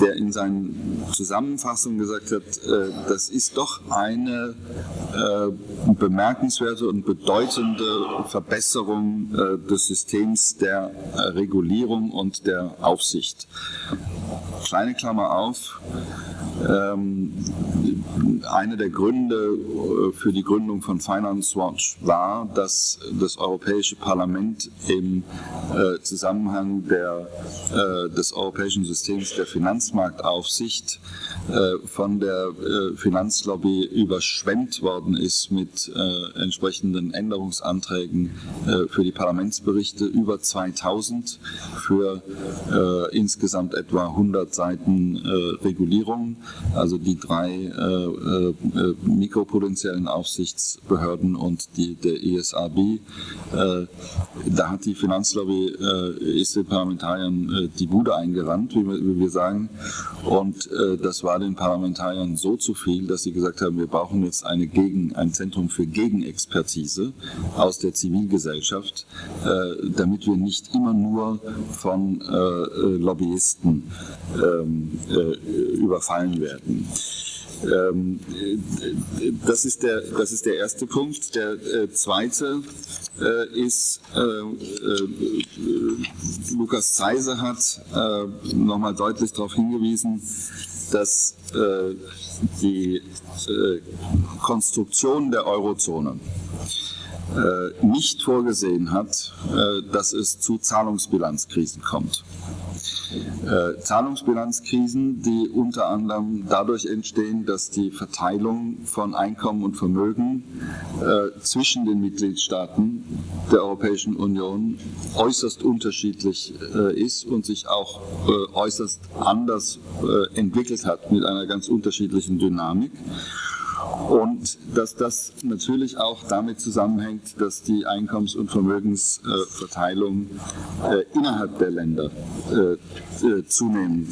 der in seinen Zusammenfassungen gesagt hat, äh, das ist doch eine äh, bemerkenswerte und bedeutende Verbesserung äh, des Systems der Regulierung und der Aufsicht. Kleine Klammer auf. Ähm, einer der Gründe für die Gründung von Finance Watch war, dass das Europäische Parlament im äh, Zusammenhang der, äh, des europäischen Systems der Finanzmarktaufsicht äh, von der äh, Finanzlobby überschwemmt worden ist mit äh, entsprechenden Änderungsanträgen äh, für die Parlamentsberichte, über 2000 für insgesamt etwa 100 Seiten Regulierung, also die drei mikropotenziellen Aufsichtsbehörden und die, der ESRB äh, da hat die Finanzlobby, äh, ist den Parlamentariern äh, die Bude eingerannt, wie wir, wie wir sagen. Und das war den Parlamentariern so zu viel, dass sie gesagt haben, wir brauchen jetzt eine Gegen, ein Zentrum für Gegenexpertise aus der Zivilgesellschaft, damit wir nicht immer nur von Lobbyisten ähm, überfallen werden. Ähm, das, ist der, das ist der erste Punkt. Der äh, zweite äh, ist, äh, äh Lukas Zeise hat äh, nochmal deutlich darauf hingewiesen, dass äh, die Konstruktion der Eurozone nicht vorgesehen hat, dass es zu Zahlungsbilanzkrisen kommt äh, Zahlungsbilanzkrisen, die unter anderem dadurch entstehen, dass die Verteilung von Einkommen und Vermögen äh, zwischen den Mitgliedstaaten der Europäischen Union äußerst unterschiedlich äh, ist und sich auch äh, äußerst anders äh, entwickelt hat mit einer ganz unterschiedlichen Dynamik. Und dass das natürlich auch damit zusammenhängt, dass die Einkommens- und Vermögensverteilung äh, innerhalb der Länder äh, äh, zunehmend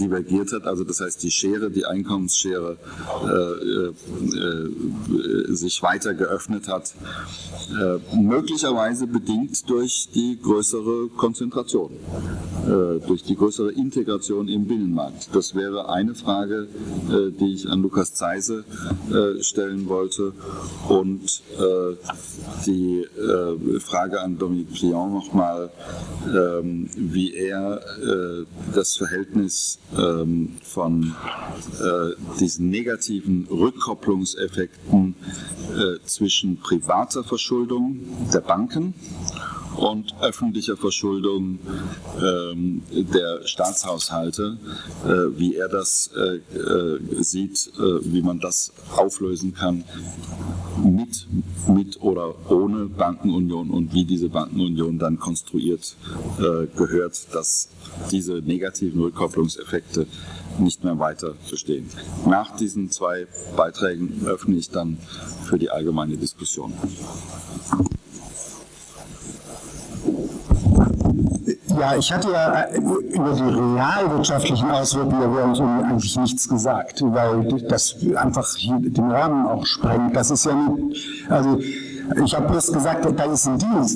divergiert hat. Also das heißt, die Schere, die Einkommensschere sich weiter geöffnet hat, möglicherweise bedingt durch die größere Konzentration, durch die größere Integration im Binnenmarkt. Das wäre eine Frage, die ich an Lukas Zeise stellen wollte. Und die Frage an Dominique Plion nochmal, ähm, wie er äh, das Verhältnis ähm, von äh, diesen negativen Rückkopplungseffekten äh, zwischen privater Verschuldung der Banken und öffentlicher Verschuldung ähm, der Staatshaushalte, äh, wie er das äh, äh, sieht, äh, wie man das auflösen kann mit, mit oder ohne Bankenunion und wie diese Bankenunion dann konstruiert äh, gehört, dass diese negativen Rückkopplungseffekte nicht mehr weiter bestehen. Nach diesen zwei Beiträgen öffne ich dann für die allgemeine Diskussion. Ja, ich hatte ja äh, über die realwirtschaftlichen Auswirkungen der Währungsunion eigentlich nichts gesagt, weil das einfach den Rahmen auch sprengt. Das ist ja nicht, also ich habe bloß gesagt, da ist ein Deal.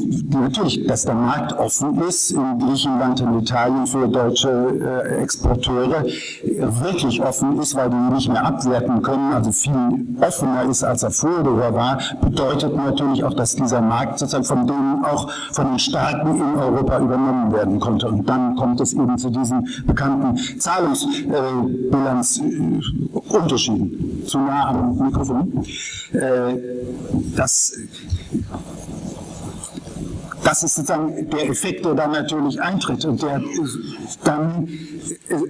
Natürlich, dass der Markt offen ist in Griechenland und Italien für deutsche äh, Exporteure, wirklich offen ist, weil die nicht mehr abwerten können, also viel offener ist, als er vorher war, bedeutet natürlich auch, dass dieser Markt sozusagen von denen auch von den Staaten in Europa übernommen werden konnte. Und dann kommt es eben zu diesen bekannten Zahlungsbilanzunterschieden. Äh, zu nah am Mikrofon. Äh, das das ist sozusagen der Effekt, der dann natürlich eintritt und der dann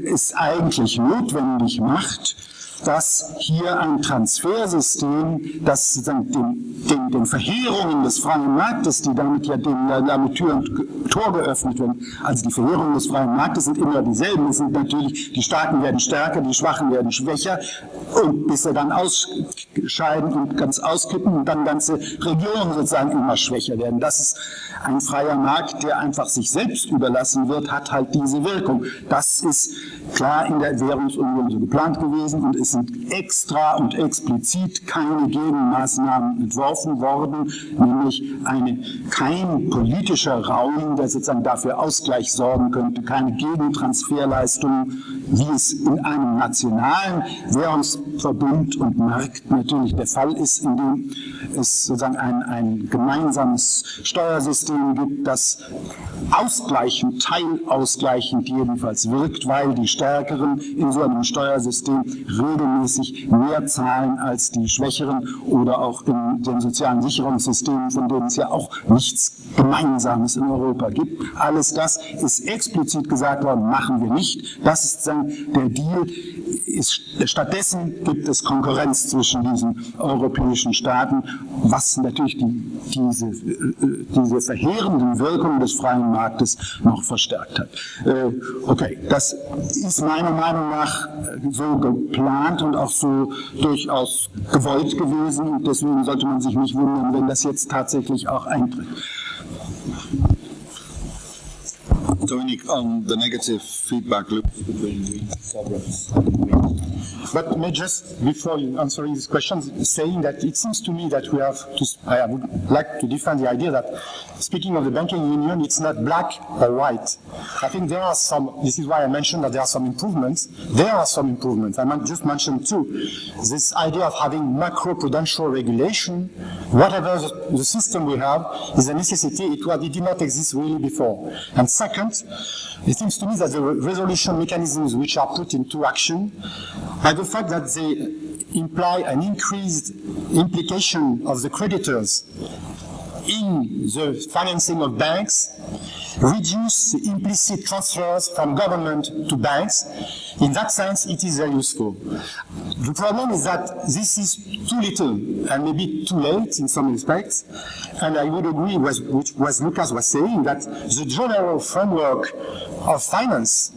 es eigentlich notwendig macht, dass hier ein Transfersystem, das den, den, den Verheerungen des freien Marktes, die damit ja den, damit Tür und Tor geöffnet werden, also die Verheerungen des freien Marktes sind immer dieselben. Es sind natürlich, die Starken werden stärker, die Schwachen werden schwächer und bis sie dann ausscheiden und ganz auskippen und dann ganze Regionen sozusagen immer schwächer werden. Das ist ein freier Markt, der einfach sich selbst überlassen wird, hat halt diese Wirkung. Das ist klar in der Währungsunion so geplant gewesen und ist sind extra und explizit keine Gegenmaßnahmen entworfen worden, nämlich eine, kein politischer Raum, der sozusagen dafür Ausgleich sorgen könnte, keine Gegentransferleistungen, wie es in einem nationalen Währungsverbund und Markt natürlich der Fall ist, in dem es sozusagen ein, ein gemeinsames Steuersystem gibt, das ausgleichend, teilausgleichend jedenfalls wirkt, weil die Stärkeren in so einem Steuersystem regelmäßig mehr zahlen als die Schwächeren oder auch in den sozialen Sicherungssystemen, von denen es ja auch nichts Gemeinsames in Europa gibt. Alles das ist explizit gesagt worden, machen wir nicht. Das ist dann der Deal. Stattdessen gibt es Konkurrenz zwischen diesen europäischen Staaten, was natürlich die, diese, diese verheerenden Wirkungen des freien Marktes noch verstärkt hat. Äh, okay, das ist meiner Meinung nach so geplant und auch so durchaus gewollt gewesen. Deswegen sollte man sich nicht wundern, wenn das jetzt tatsächlich auch eintritt. Dominic, on the negative feedback loop between sovereigns. But may just before answering this question, saying that it seems to me that we have to, I would like to defend the idea that speaking of the banking union, it's not black or white. I think there are some, this is why I mentioned that there are some improvements. There are some improvements. I might just mention two. This idea of having macro-prudential regulation, whatever the, the, system we have, is a necessity. It, it did not exist really before. And second, it seems to me that the resolution mechanisms which are put into action, by the fact that they imply an increased implication of the creditors in the financing of banks, reduce implicit transfers from government to banks. In that sense, it is very useful. The problem is that this is too little and maybe too late in some respects, and I would agree with what Lucas was saying, that the general framework of finance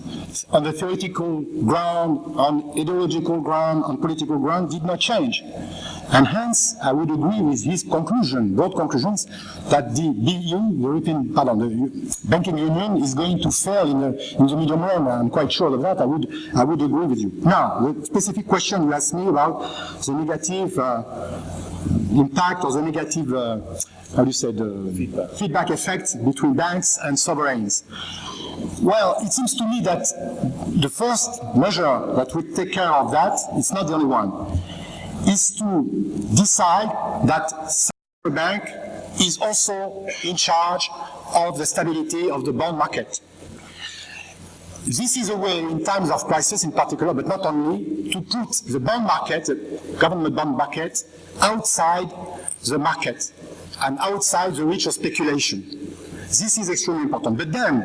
on the theoretical ground, on ideological ground, on political ground did not change. And hence, I would agree with his conclusion, broad conclusions, that the BU, European, pardon, the banking union is going to fail in the, in the medium run. I'm quite sure of that. I would, I would agree with you. Now, the specific question you asked me about the negative uh, impact or the negative, uh, how do you say, the feedback. feedback effect between banks and sovereigns. Well, it seems to me that the first measure that would take care of that, it's not the only one is to decide that central bank is also in charge of the stability of the bond market. This is a way in times of crisis in particular, but not only, to put the bond market, the government bond market, outside the market and outside the reach of speculation. This is extremely important. But then,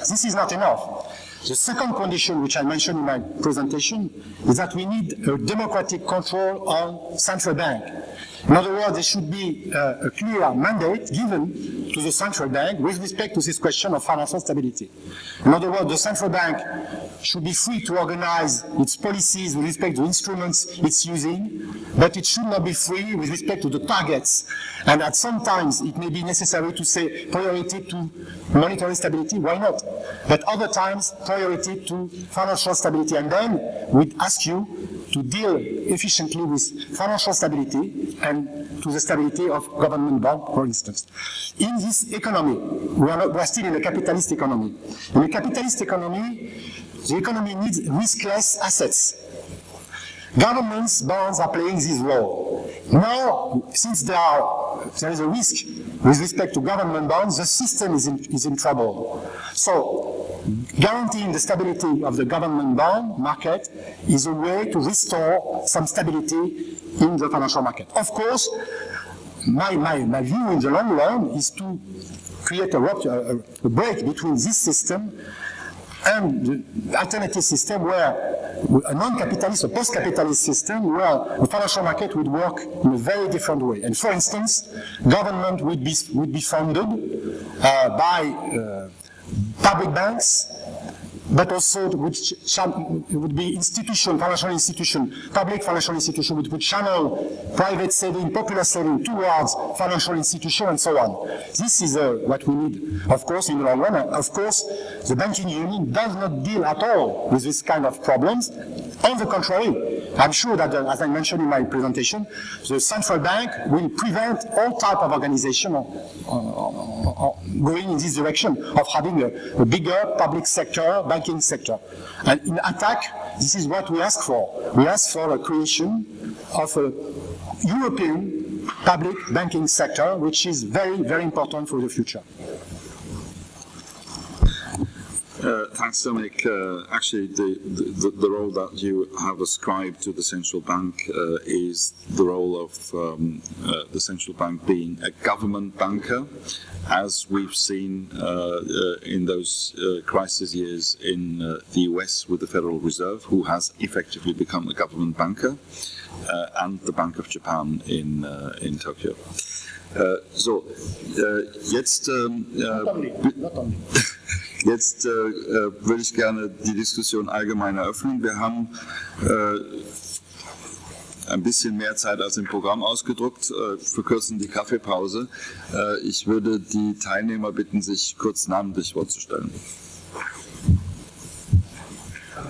this is not enough. The second condition, which I mentioned in my presentation, is that we need a democratic control on central bank. In other words, there should be a, a clear mandate given to the central bank with respect to this question of financial stability. In other words, the central bank should be free to organize its policies with respect to instruments it's using, but it should not be free with respect to the targets. And at some times it may be necessary to say priority to monetary stability, why not? But other times priority to financial stability. And then we'd ask you to deal efficiently with financial stability and to the stability of government bond, for instance. In this economy, we are, not, we are still in a capitalist economy. In a capitalist economy, the economy needs riskless assets. Governments, bonds are playing this role. Now, since there, are, there is a risk with respect to government bonds, the system is in, is in trouble. So, guaranteeing the stability of the government bond market is a way to restore some stability in the financial market. Of course, my, my, my view in the long run is to create a, a, a break between this system and the alternative system where a non-capitalist, a post-capitalist system where the financial market would work in a very different way. And for instance, government would be, would be funded uh, by uh, public banks but also which would be institution, financial institution, public financial institution, which would channel private saving, popular saving towards financial institution and so on. This is uh, what we need, of course, in the long run. Of course, the banking union does not deal at all with this kind of problems. On the contrary, I'm sure that, uh, as I mentioned in my presentation, the central bank will prevent all type of organization uh, uh, uh going in this direction of having a, a bigger public sector, banking sector. And in attack, this is what we ask for. We ask for a creation of a European public banking sector, which is very, very important for the future. Uh, thanks, Dominic. Uh, actually, the, the, the, role that you have ascribed to the central bank uh, is the role of um, uh, the central bank being a government banker, as we've seen uh, uh, in those crisis years in the US with the Federal Reserve, who has effectively become a government banker, and the Bank of Japan in, in Tokyo. so, jetzt... Um, not only, not only. Jetzt äh, äh, würde ich gerne die Diskussion allgemein eröffnen. Wir haben äh, ein bisschen mehr Zeit als im Programm ausgedruckt, äh, verkürzen die Kaffeepause. Äh, ich würde die Teilnehmer bitten, sich kurz namentlich vorzustellen.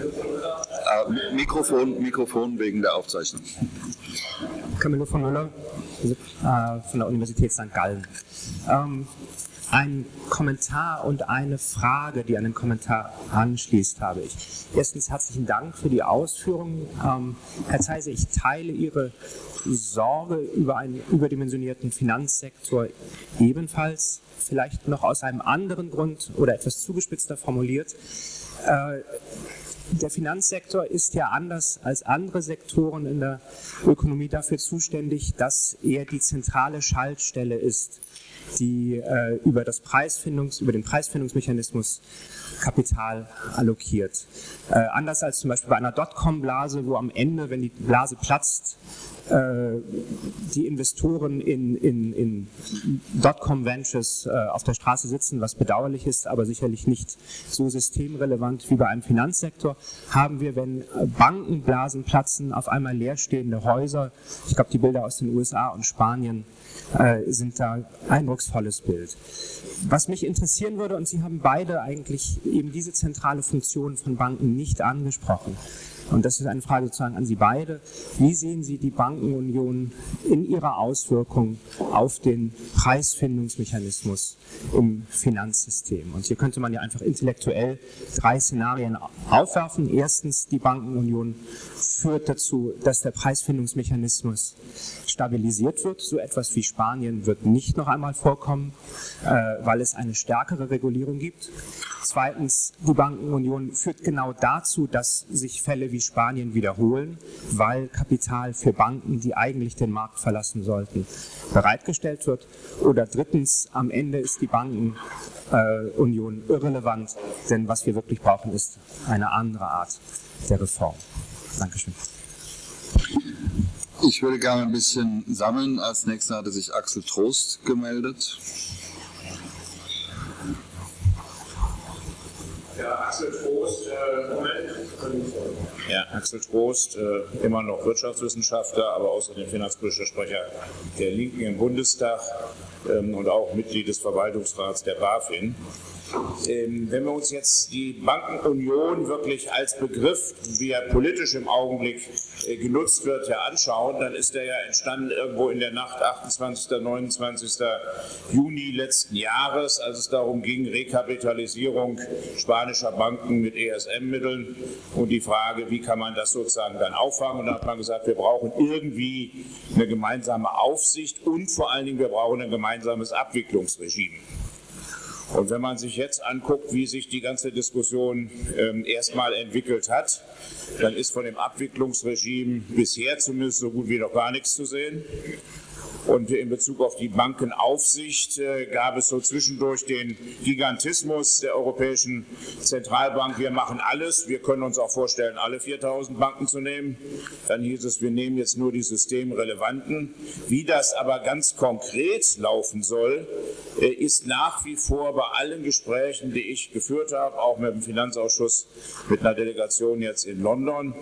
Äh, Mikrofon, Mikrofon wegen der Aufzeichnung. Camillo von Müller von der Universität St. Gallen. Ähm, ein Kommentar und eine Frage, die an den Kommentar anschließt, habe ich. Erstens herzlichen Dank für die Ausführungen. Ähm, Herr Zeise, ich teile Ihre Sorge über einen überdimensionierten Finanzsektor ebenfalls, vielleicht noch aus einem anderen Grund oder etwas zugespitzter formuliert. Äh, der Finanzsektor ist ja anders als andere Sektoren in der Ökonomie dafür zuständig, dass er die zentrale Schaltstelle ist die äh, über, das Preisfindungs-, über den Preisfindungsmechanismus Kapital allokiert. Äh, anders als zum Beispiel bei einer Dotcom-Blase, wo am Ende, wenn die Blase platzt, äh, die Investoren in, in, in Dotcom Ventures äh, auf der Straße sitzen, was bedauerlich ist, aber sicherlich nicht so systemrelevant wie bei einem Finanzsektor, haben wir, wenn Bankenblasen platzen, auf einmal leerstehende Häuser. Ich glaube, die Bilder aus den USA und Spanien äh, sind da eindrucksvolles Bild. Was mich interessieren würde, und Sie haben beide eigentlich eben diese zentrale Funktion von Banken nicht angesprochen, und das ist eine Frage sozusagen an Sie beide. Wie sehen Sie die Bankenunion in ihrer Auswirkung auf den Preisfindungsmechanismus im Finanzsystem? Und hier könnte man ja einfach intellektuell drei Szenarien aufwerfen. Erstens, die Bankenunion führt dazu, dass der Preisfindungsmechanismus stabilisiert wird. So etwas wie Spanien wird nicht noch einmal vorkommen, äh, weil es eine stärkere Regulierung gibt. Zweitens, die Bankenunion führt genau dazu, dass sich Fälle wie Spanien wiederholen, weil Kapital für Banken, die eigentlich den Markt verlassen sollten, bereitgestellt wird. Oder drittens, am Ende ist die Bankenunion irrelevant, denn was wir wirklich brauchen, ist eine andere Art der Reform. Dankeschön. Ich würde gerne ein bisschen sammeln. Als nächster hatte sich Axel Trost gemeldet. Ja, Axel Trost, äh, äh, immer noch Wirtschaftswissenschaftler, aber außerdem finanzpolitischer Sprecher der Linken im Bundestag ähm, und auch Mitglied des Verwaltungsrats der BaFin. Ähm, wenn wir uns jetzt die Bankenunion wirklich als Begriff, wie er politisch im Augenblick äh, genutzt wird, ja anschauen, dann ist er ja entstanden irgendwo in der Nacht 28. 29. Juni letzten Jahres, als es darum ging, Rekapitalisierung spanischer Banken mit ESM-Mitteln und die Frage, wie kann man das sozusagen dann auffangen. Und da hat man gesagt, wir brauchen irgendwie eine gemeinsame Aufsicht und vor allen Dingen, wir brauchen ein gemeinsames Abwicklungsregime. Und wenn man sich jetzt anguckt, wie sich die ganze Diskussion ähm, erstmal entwickelt hat, dann ist von dem Abwicklungsregime bisher zumindest so gut wie noch gar nichts zu sehen. Und in Bezug auf die Bankenaufsicht äh, gab es so zwischendurch den Gigantismus der Europäischen Zentralbank. Wir machen alles. Wir können uns auch vorstellen, alle 4000 Banken zu nehmen. Dann hieß es, wir nehmen jetzt nur die systemrelevanten. Wie das aber ganz konkret laufen soll, äh, ist nach wie vor bei allen Gesprächen, die ich geführt habe, auch mit dem Finanzausschuss, mit einer Delegation jetzt in London,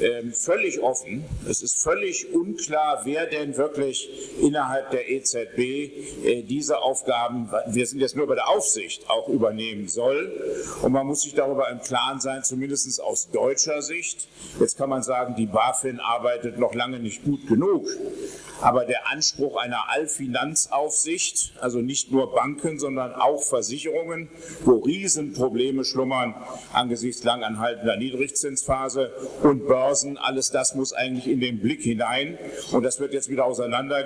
äh, völlig offen. Es ist völlig unklar, wer denn wirklich innerhalb der EZB äh, diese Aufgaben, wir sind jetzt nur bei der Aufsicht, auch übernehmen soll. Und man muss sich darüber im Klaren sein, zumindest aus deutscher Sicht. Jetzt kann man sagen, die BaFin arbeitet noch lange nicht gut genug. Aber der Anspruch einer Allfinanzaufsicht, also nicht nur Banken, sondern auch Versicherungen, wo Riesenprobleme schlummern angesichts langanhaltender Niedrigzinsphase und Börsen, alles das muss eigentlich in den Blick hinein. Und das wird jetzt wieder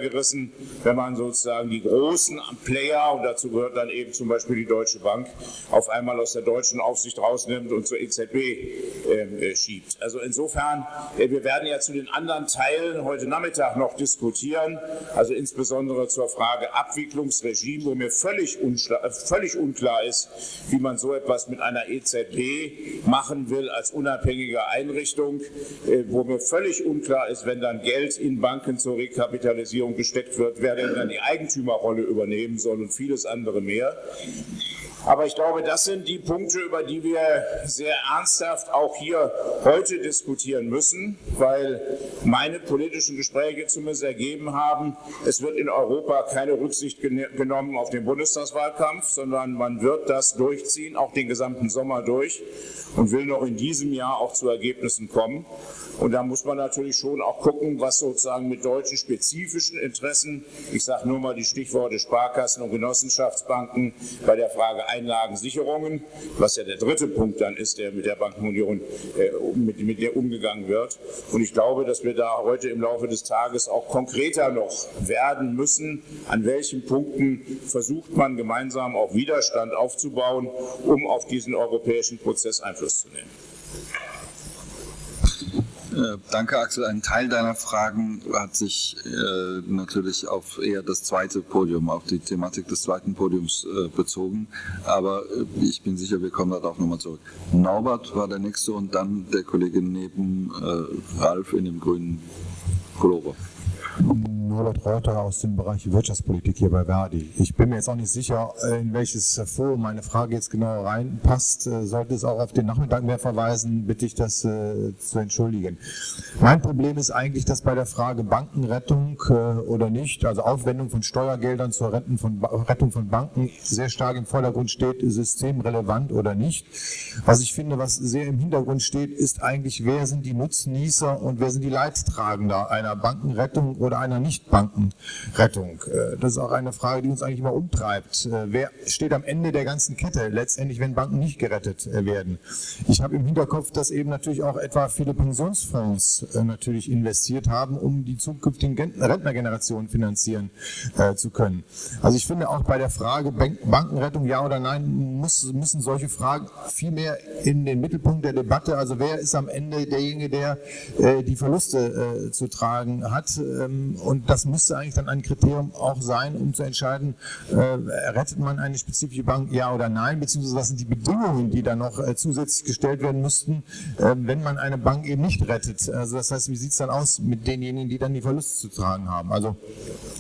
auseinandergerissen, wenn man sozusagen die großen Player, und dazu gehört dann eben zum Beispiel die Deutsche Bank, auf einmal aus der deutschen Aufsicht rausnimmt und zur EZB ähm, äh, schiebt. Also insofern, äh, wir werden ja zu den anderen Teilen heute Nachmittag noch diskutieren diskutieren, also insbesondere zur Frage Abwicklungsregime, wo mir völlig, äh, völlig unklar ist, wie man so etwas mit einer EZB machen will als unabhängige Einrichtung, äh, wo mir völlig unklar ist, wenn dann Geld in Banken zur Rekapitalisierung gesteckt wird, wer denn dann die Eigentümerrolle übernehmen soll und vieles andere mehr. Aber ich glaube, das sind die Punkte, über die wir sehr ernsthaft auch hier heute diskutieren müssen, weil meine politischen Gespräche zumindest ergeben haben, es wird in Europa keine Rücksicht genommen auf den Bundestagswahlkampf, sondern man wird das durchziehen, auch den gesamten Sommer durch und will noch in diesem Jahr auch zu Ergebnissen kommen. Und da muss man natürlich schon auch gucken, was sozusagen mit deutschen spezifischen Interessen, ich sage nur mal die Stichworte Sparkassen und Genossenschaftsbanken bei der Frage Einlagensicherungen, was ja der dritte Punkt dann ist, der mit der Bankenunion äh, mit, der umgegangen wird. Und ich glaube, dass wir da heute im Laufe des Tages auch konkreter noch werden müssen, an welchen Punkten versucht man gemeinsam auch Widerstand aufzubauen, um auf diesen europäischen Prozess Einfluss zu nehmen. Äh, danke, Axel. Ein Teil deiner Fragen hat sich äh, natürlich auf eher das zweite Podium, auf die Thematik des zweiten Podiums äh, bezogen. Aber äh, ich bin sicher, wir kommen darauf nochmal zurück. Norbert war der Nächste und dann der Kollege neben äh, Ralf in dem grünen Pullover. Norbert Reuter aus dem Bereich Wirtschaftspolitik hier bei Verdi. Ich bin mir jetzt auch nicht sicher, in welches Forum meine Frage jetzt genau reinpasst. Äh, sollte es auch auf den Nachmittag mehr verweisen, bitte ich das äh, zu entschuldigen. Mein Problem ist eigentlich, dass bei der Frage Bankenrettung äh, oder nicht, also Aufwendung von Steuergeldern zur Rettung von, Banken sehr stark im Vordergrund steht, systemrelevant oder nicht. Was ich finde, was sehr im Hintergrund steht, ist eigentlich, wer sind die Nutznießer und wer sind die Leidtragender einer Bankenrettung oder einer Nichtbankenrettung. Äh, das ist auch eine Frage, die uns eigentlich immer umtreibt. Äh, wer steht am Ende der ganzen Kette, letztendlich, wenn Banken nicht gerettet äh, werden? Ich habe im Hinterkopf, dass eben natürlich auch etwa viele Pensionsfonds natürlich investiert haben, um die zukünftigen Rentnergenerationen finanzieren zu können. Also ich finde auch bei der Frage Bankenrettung ja oder nein, müssen solche Fragen viel mehr in den Mittelpunkt der Debatte. Also wer ist am Ende derjenige, der die Verluste zu tragen hat? Ähm, und das müsste eigentlich dann ein Kriterium auch sein, um zu entscheiden, äh, rettet man eine spezifische Bank, ja oder nein, beziehungsweise was sind die Bedingungen, die dann noch äh, zusätzlich gestellt werden müssten, äh, wenn man eine Bank eben nicht rettet. Also das heißt, wie sieht es dann aus mit denjenigen, die dann die Verluste zu tragen haben? Also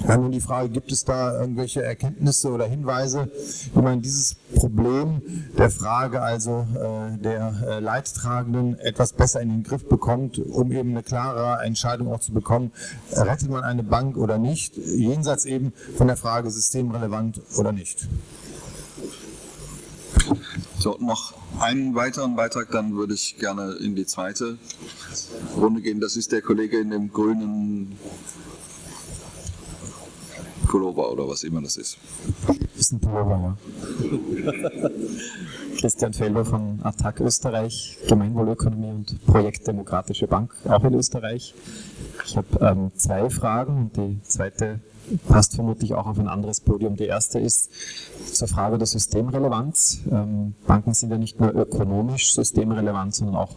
dann die Frage, gibt es da irgendwelche Erkenntnisse oder Hinweise, wie man dieses Problem der Frage also äh, der äh, Leidtragenden etwas besser in den Griff bekommt, um eben eine klare Entscheidung auch zu bekommen, rettet man eine Bank oder nicht, jenseits eben von der Frage systemrelevant oder nicht. So, noch einen weiteren Beitrag, dann würde ich gerne in die zweite Runde gehen. Das ist der Kollege in dem grünen Pullover oder was immer das ist. Ist ein Pullover, ja. Christian Felder von Attac Österreich, Gemeinwohlökonomie und Projekt Demokratische Bank, auch in Österreich. Ich habe ähm, zwei Fragen und die zweite passt vermutlich auch auf ein anderes Podium. Die erste ist zur Frage der Systemrelevanz. Ähm, Banken sind ja nicht nur ökonomisch systemrelevant, sondern auch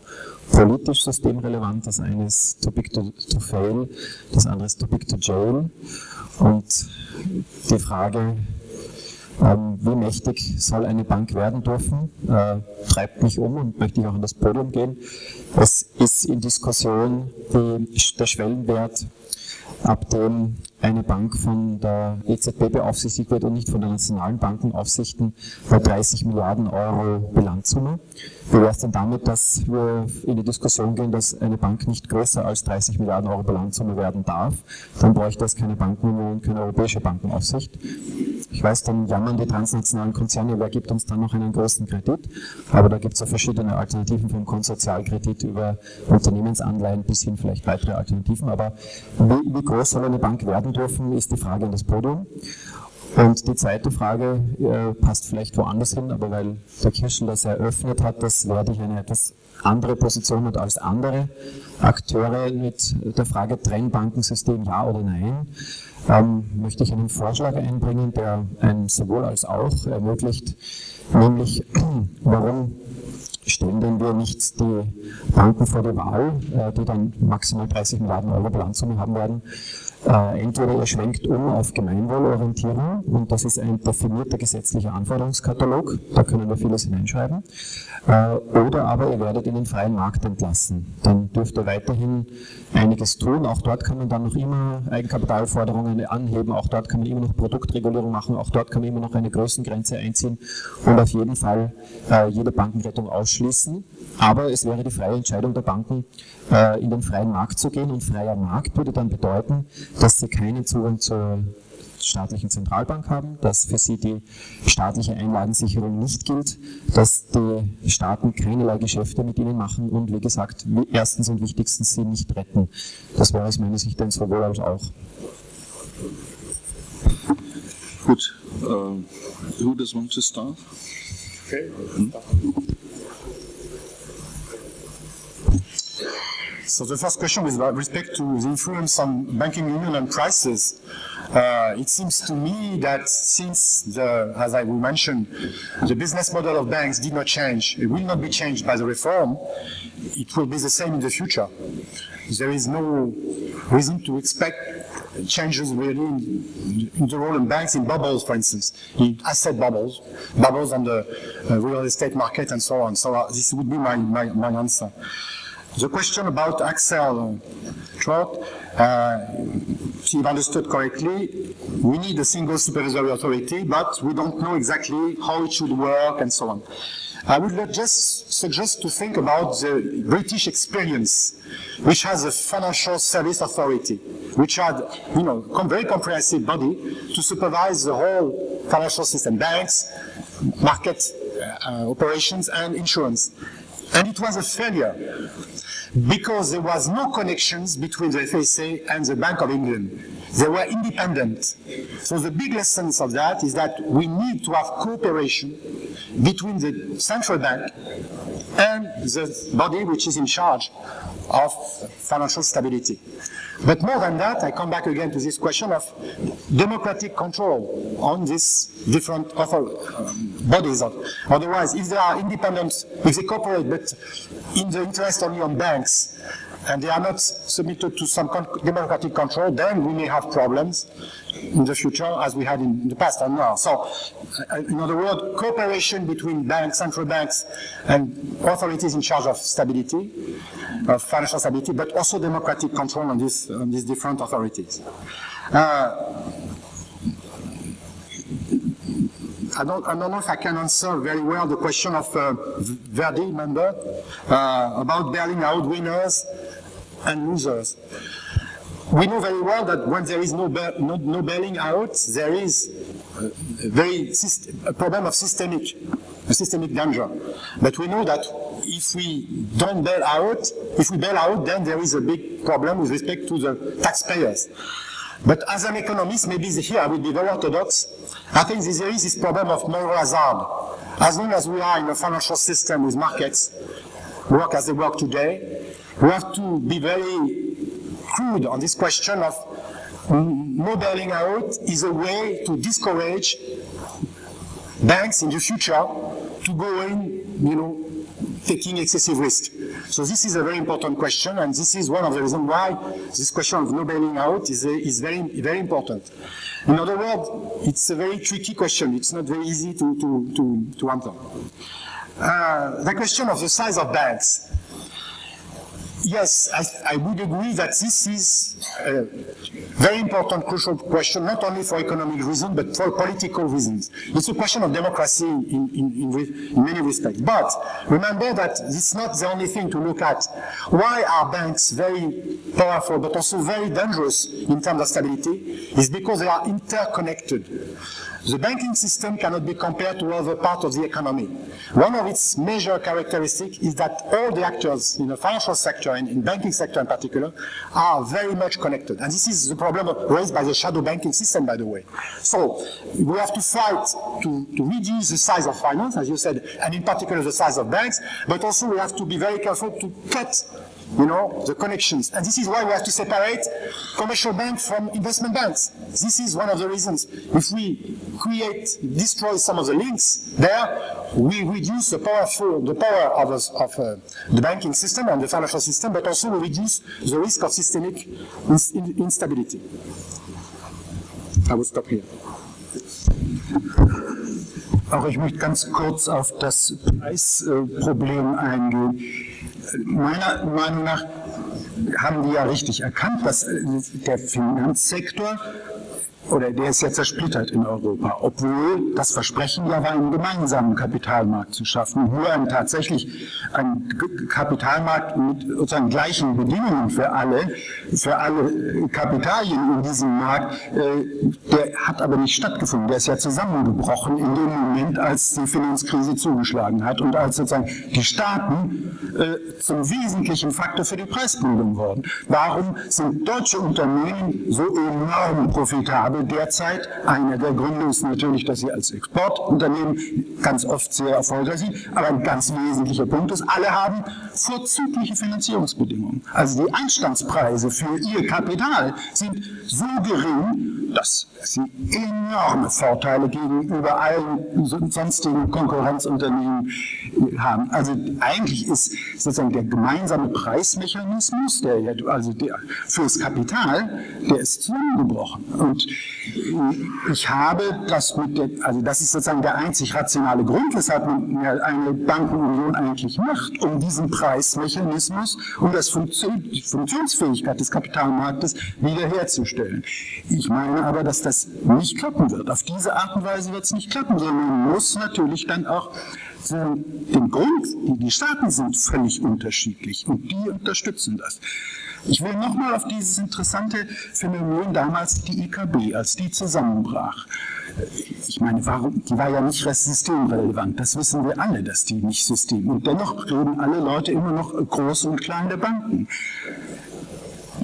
politisch systemrelevant. Das eine ist too big to, to fail, das andere ist too big to jail. Und die Frage, ähm, wie mächtig soll eine Bank werden dürfen, äh, treibt mich um und möchte ich auch an das Podium gehen. Es ist in Diskussion der Schwellenwert, ab dem eine Bank von der EZB beaufsichtigt wird und nicht von den nationalen Bankenaufsichten bei 30 Milliarden Euro Bilanzsumme. Wie wäre es denn damit, dass wir in die Diskussion gehen, dass eine Bank nicht größer als 30 Milliarden Euro Bilanzsumme werden darf? Dann bräuchte es keine Bankenunion, keine europäische Bankenaufsicht. Ich weiß, dann jammern die transnationalen Konzerne, wer gibt uns dann noch einen größten Kredit? Aber da gibt es ja verschiedene Alternativen vom Konsortialkredit über Unternehmensanleihen bis hin vielleicht weitere Alternativen. Aber wie, wie groß soll eine Bank werden dürfen, ist die Frage an das Podium. Und die zweite Frage äh, passt vielleicht woanders hin, aber weil der Kirschel das eröffnet hat, das werde ich eine etwas andere Position und als andere Akteure mit der Frage Trennbankensystem ja oder nein, ähm, möchte ich einen Vorschlag einbringen, der ein sowohl als auch ermöglicht, nämlich warum stellen wir nicht die Banken vor die Wahl, äh, die dann maximal 30 Milliarden Euro Bilanzsumme haben werden, äh, entweder ihr schwenkt um auf Gemeinwohlorientierung und das ist ein definierter gesetzlicher Anforderungskatalog, da können wir vieles hineinschreiben, äh, oder aber ihr werdet in den freien Markt entlassen. Dann dürft ihr weiterhin einiges tun, auch dort kann man dann noch immer Eigenkapitalforderungen anheben, auch dort kann man immer noch Produktregulierung machen, auch dort kann man immer noch eine Größengrenze einziehen und auf jeden Fall äh, jede Bankenrettung ausschließen. Aber es wäre die freie Entscheidung der Banken, äh, in den freien Markt zu gehen. Und freier Markt würde dann bedeuten, dass sie keinen Zugang zur staatlichen Zentralbank haben, dass für sie die staatliche Einlagensicherung nicht gilt, dass die Staaten keinerlei Geschäfte mit ihnen machen und wie gesagt, erstens und wichtigstens sie nicht retten. Das wäre aus meiner Sicht ein sowohl als auch. Gut, uh, who does want to start? Okay. Hm? So the first question about respect to the influence on banking union and prices. Uh, it seems to me that since the, as I mentioned, the business model of banks did not change, it will not be changed by the reform, it will be the same in the future. There is no reason to expect changes really in, in the role of banks in bubbles, for instance, in asset bubbles, bubbles on the uh, real estate market and so on. So uh, this would be my, my, my answer. The question about Axel Trot, uh, if understood correctly, we need a single supervisory authority, but we don't know exactly how it should work and so on. I would just suggest to think about the British experience, which has a financial service authority, which had, you know, very comprehensive body to supervise the whole financial system, banks, market uh, operations, and insurance. And it was a failure because there was no connections between the FSA and the Bank of England. They were independent. So the big lessons of that is that we need to have cooperation between the central bank and the body which is in charge of financial stability. But more than that, I come back again to this question of democratic control on these different um, bodies. Otherwise, if they are independent, if they cooperate, but in the interest only on banks, and they are not submitted to some con democratic control, then we may have problems in the future as we had in the past and now. So, uh, in other words, cooperation between banks, central banks, and authorities in charge of stability, of financial stability, but also democratic control on, this, on these different authorities. Uh, I don't, I don't, know if I can answer very well the question of uh, Verdi member uh, about bailing out winners and losers. We know very well that when there is no, no, no bailing out, there is a very a problem of systemic, a systemic danger. But we know that if we don't bail out, if we bail out, then there is a big problem with respect to the taxpayers. But as an economist, maybe here I will be very orthodox, I think there is this problem of moral hazard. As long as we are in a financial system with markets, work as they work today, we have to be very crude on this question of modeling out is a way to discourage banks in the future to go in, you know, taking excessive risk. So this is a very important question, and this is one of the reasons why this question of no bailing out is, is very, very important. In other words, it's a very tricky question. It's not very easy to, to, to, to answer. Uh, the question of the size of banks yes, I, I, would agree that this is a very important, crucial question, not only for economic reasons, but for political reasons. It's a question of democracy in, in, in, many respects. But remember that it's not the only thing to look at. Why are banks very powerful, but also very dangerous in terms of stability? Is because they are interconnected. The banking system cannot be compared to other parts of the economy. One of its major characteristics is that all the actors in the financial sector and in banking sector in particular are very much connected. And this is the problem raised by the shadow banking system, by the way. So we have to fight to, to reduce the size of finance, as you said, and in particular the size of banks, but also we have to be very careful to cut you know, the connections. And this is why we have to separate commercial banks from investment banks. This is one of the reasons. If we create, destroy some of the links there, we reduce the, powerful, the power of, of uh, the banking system and the financial system, but also we reduce the risk of systemic instability. I will stop here. Auch ich möchte ganz kurz auf das Preisproblem eingehen. Meiner Meinung nach haben die ja richtig erkannt, dass der Finanzsektor oder der ist ja zersplittert in Europa, obwohl das Versprechen ja war, einen gemeinsamen Kapitalmarkt zu schaffen, nur ein tatsächlich ein Kapitalmarkt mit sozusagen gleichen Bedingungen für alle, für alle Kapitalien in diesem Markt, äh, der hat aber nicht stattgefunden. Der ist ja zusammengebrochen in dem Moment, als die Finanzkrise zugeschlagen hat und als sozusagen die Staaten äh, zum wesentlichen Faktor für die Preisbildung wurden. Warum sind deutsche Unternehmen so enorm profitabel? Glaube derzeit, einer der Gründe ist natürlich, dass sie als Exportunternehmen ganz oft sehr erfolgreich sind, aber ein ganz wesentlicher Punkt ist, alle haben vorzügliche Finanzierungsbedingungen. Also die Einstandspreise für ihr Kapital sind so gering, dass sie enorme Vorteile gegenüber allen sonstigen Konkurrenzunternehmen haben. Also eigentlich ist sozusagen der gemeinsame Preismechanismus, der also der fürs Kapital, der ist zusammengebrochen. Und ich habe das mit der, also das ist sozusagen der einzig rationale Grund, weshalb man eine Bankenunion eigentlich macht, um diesen Preismechanismus, um das Funktion, die Funktionsfähigkeit des Kapitalmarktes wiederherzustellen. Ich meine aber, dass das nicht klappen wird. Auf diese Art und Weise wird es nicht klappen, sondern man muss natürlich dann auch den Grund, die Staaten sind völlig unterschiedlich und die unterstützen das. Ich will nochmal auf dieses interessante Phänomen damals die IKB, als die zusammenbrach. Ich meine, warum, die war ja nicht systemrelevant, das wissen wir alle, dass die nicht System. Und dennoch reden alle Leute immer noch große und kleine Banken.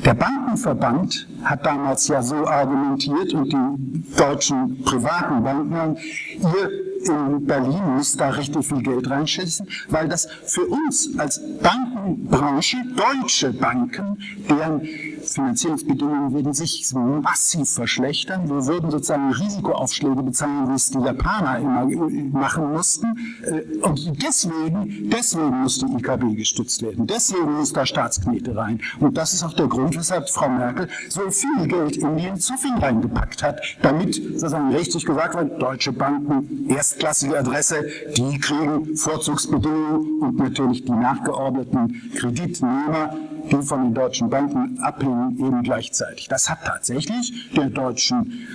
Der Bankenverband hat damals ja so argumentiert und die deutschen privaten Banken, ihr in Berlin muss da richtig viel Geld reinschießen, weil das für uns als Bankenbranche, deutsche Banken, deren Finanzierungsbedingungen würden sich massiv verschlechtern. Wir würden sozusagen Risikoaufschläge bezahlen, wie es die Japaner immer machen mussten. Äh, und deswegen, deswegen muss die IKB gestützt werden. Deswegen muss da Staatsknete rein. Und das ist auch der Grund, weshalb Frau Merkel so viel Geld in den Zufing reingepackt hat, damit sozusagen richtig gesagt wird, deutsche Banken, erstklassige Adresse, die kriegen Vorzugsbedingungen und natürlich die nachgeordneten Kreditnehmer die von den deutschen Banken abhängen, eben gleichzeitig. Das hat tatsächlich der deutschen,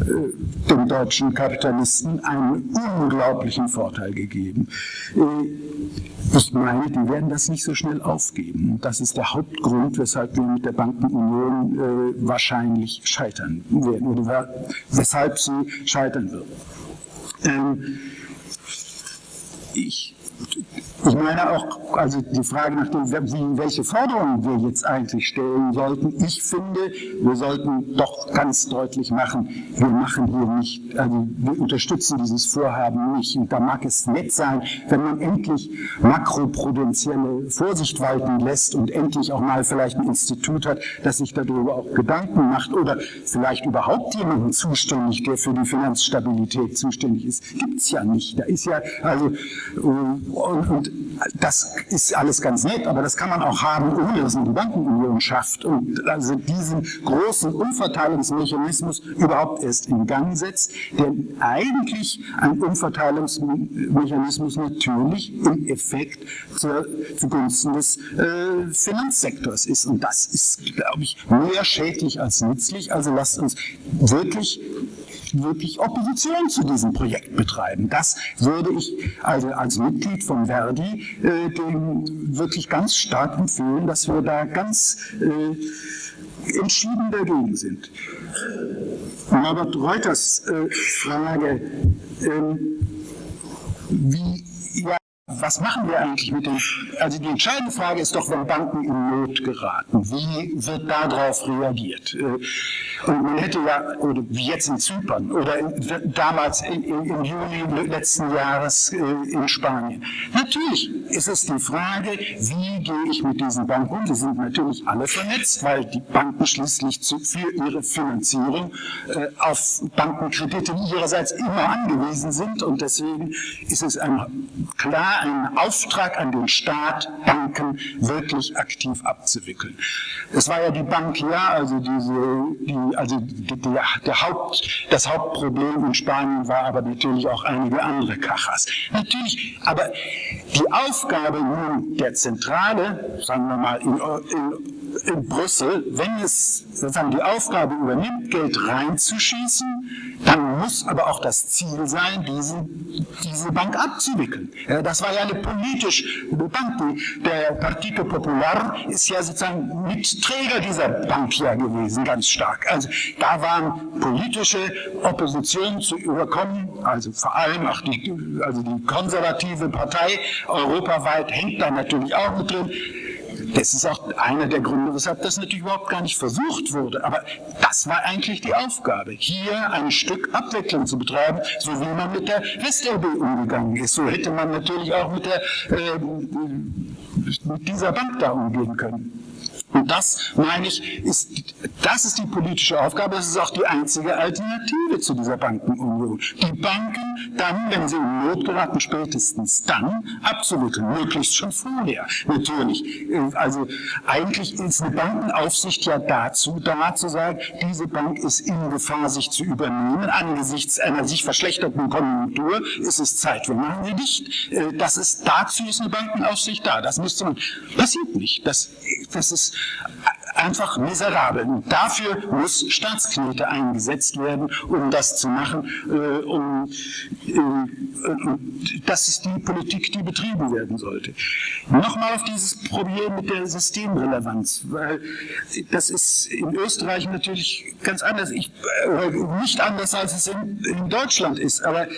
äh, den deutschen Kapitalisten einen unglaublichen Vorteil gegeben. Äh, ich meine, die werden das nicht so schnell aufgeben. Das ist der Hauptgrund, weshalb wir mit der Bankenunion äh, wahrscheinlich scheitern werden oder weshalb sie scheitern wird. Ähm, ich ich meine auch, also die Frage nach dem, wie, welche Forderungen wir jetzt eigentlich stellen sollten. Ich finde, wir sollten doch ganz deutlich machen, wir machen hier nicht, also wir unterstützen dieses Vorhaben nicht. Und da mag es nett sein, wenn man endlich makroprudentielle Vorsicht walten lässt und endlich auch mal vielleicht ein Institut hat, das sich darüber auch Gedanken macht oder vielleicht überhaupt jemanden zuständig, der für die Finanzstabilität zuständig ist. Gibt es ja nicht. Da ist ja, also, und, und das ist alles ganz nett, aber das kann man auch haben, ohne dass man die Bankenunion schafft und also diesen großen Umverteilungsmechanismus überhaupt erst in Gang setzt, der eigentlich ein Umverteilungsmechanismus natürlich im Effekt zur, zugunsten des äh, Finanzsektors ist. Und das ist, glaube ich, mehr schädlich als nützlich. Also lasst uns wirklich wirklich Opposition zu diesem Projekt betreiben. Das würde ich also als Mitglied von Verdi äh, dem wirklich ganz stark empfehlen, dass wir da ganz äh, entschieden dagegen sind. Norbert Reuters äh, Frage, ähm, wie was machen wir eigentlich mit den, also die entscheidende Frage ist doch, wenn Banken in Not geraten, wie wird darauf reagiert? Und man hätte ja, oder wie jetzt in Zypern oder damals im Juli letzten Jahres äh, in Spanien. Natürlich ist es die Frage, wie gehe ich mit diesen Banken um? Die sind natürlich alle vernetzt, weil die Banken schließlich für ihre Finanzierung äh, auf Bankenkredite ihrerseits immer angewiesen sind und deswegen ist es ein, klar einen Auftrag an den Staat, Banken wirklich aktiv abzuwickeln. Es war ja die Bank, ja, also diese, die, also die, der Haupt, das Hauptproblem in Spanien war aber natürlich auch einige andere Kachas. Natürlich, aber die Aufgabe nun der Zentrale, sagen wir mal in, in, in Brüssel, wenn es sozusagen die Aufgabe übernimmt, Geld reinzuschießen, dann muss aber auch das Ziel sein, diese, diese Bank abzuwickeln. Das war ja eine politische Bank. Der Partito Popular ist ja sozusagen Mitträger dieser Bank ja gewesen, ganz stark. Also da waren politische Oppositionen zu überkommen, also vor allem auch die, also die konservative Partei europaweit hängt da natürlich auch mit drin. Das ist auch einer der Gründe, weshalb das natürlich überhaupt gar nicht versucht wurde. Aber das war eigentlich die Aufgabe, hier ein Stück Abwicklung zu betreiben, so wie man mit der WestLB umgegangen ist. So hätte man natürlich auch mit, der, äh, mit dieser Bank da umgehen können. Und das, meine ich, ist, das ist die politische Aufgabe, das ist auch die einzige Alternative zu dieser Bankenunion. Die Banken dann, wenn sie in Not geraten, spätestens dann, absolut, möglichst schon vorher, natürlich. Also eigentlich ist eine Bankenaufsicht ja dazu da, zu sagen, diese Bank ist in Gefahr, sich zu übernehmen. Angesichts einer sich verschlechterten Konjunktur ist es Zeit, wir machen sie dicht. Äh, das ist, dazu ist eine Bankenaufsicht da. Das müsste man, passiert nicht. Das, das ist einfach miserabel. Und dafür muss Staatsknete eingesetzt werden, um das zu machen. Äh, um, äh, das ist die Politik, die betrieben werden sollte. Nochmal auf dieses Problem mit der Systemrelevanz, weil das ist in Österreich natürlich ganz anders, ich, äh, nicht anders als es in, in Deutschland ist, aber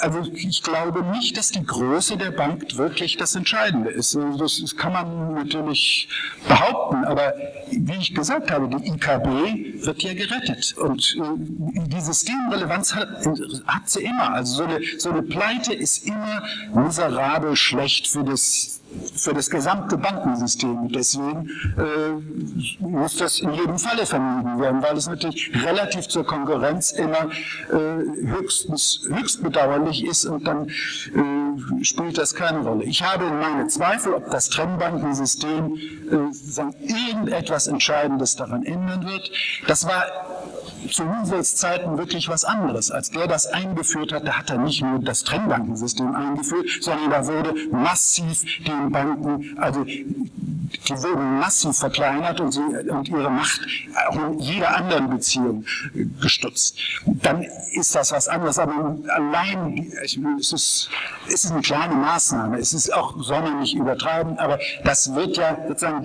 also ich glaube nicht, dass die Größe der Bank wirklich das Entscheidende ist. Also das kann man natürlich behaupten, aber wie ich gesagt habe, die IKB wird ja gerettet und äh, die Systemrelevanz hat, hat sie immer. Also so eine, so eine Pleite ist immer miserabel schlecht für das für das gesamte Bankensystem. Deswegen äh, muss das in jedem Falle vermieden werden, weil es natürlich relativ zur Konkurrenz immer äh, höchstens, höchst bedauerlich ist und dann äh, spielt das keine Rolle. Ich habe meine Zweifel, ob das Trennbankensystem äh, irgendetwas Entscheidendes daran ändern wird. Das war zu Husserls Zeiten wirklich was anderes. Als der das eingeführt hat, da hat er nicht nur das Trennbankensystem eingeführt, sondern da wurde massiv den Banken, also die wurden massiv verkleinert und, sie, und ihre Macht auch in jeder anderen Beziehung gestutzt. Dann ist das was anderes, aber allein, es ist, es ist eine kleine Maßnahme, es ist auch, soll man übertreiben, aber das wird ja sozusagen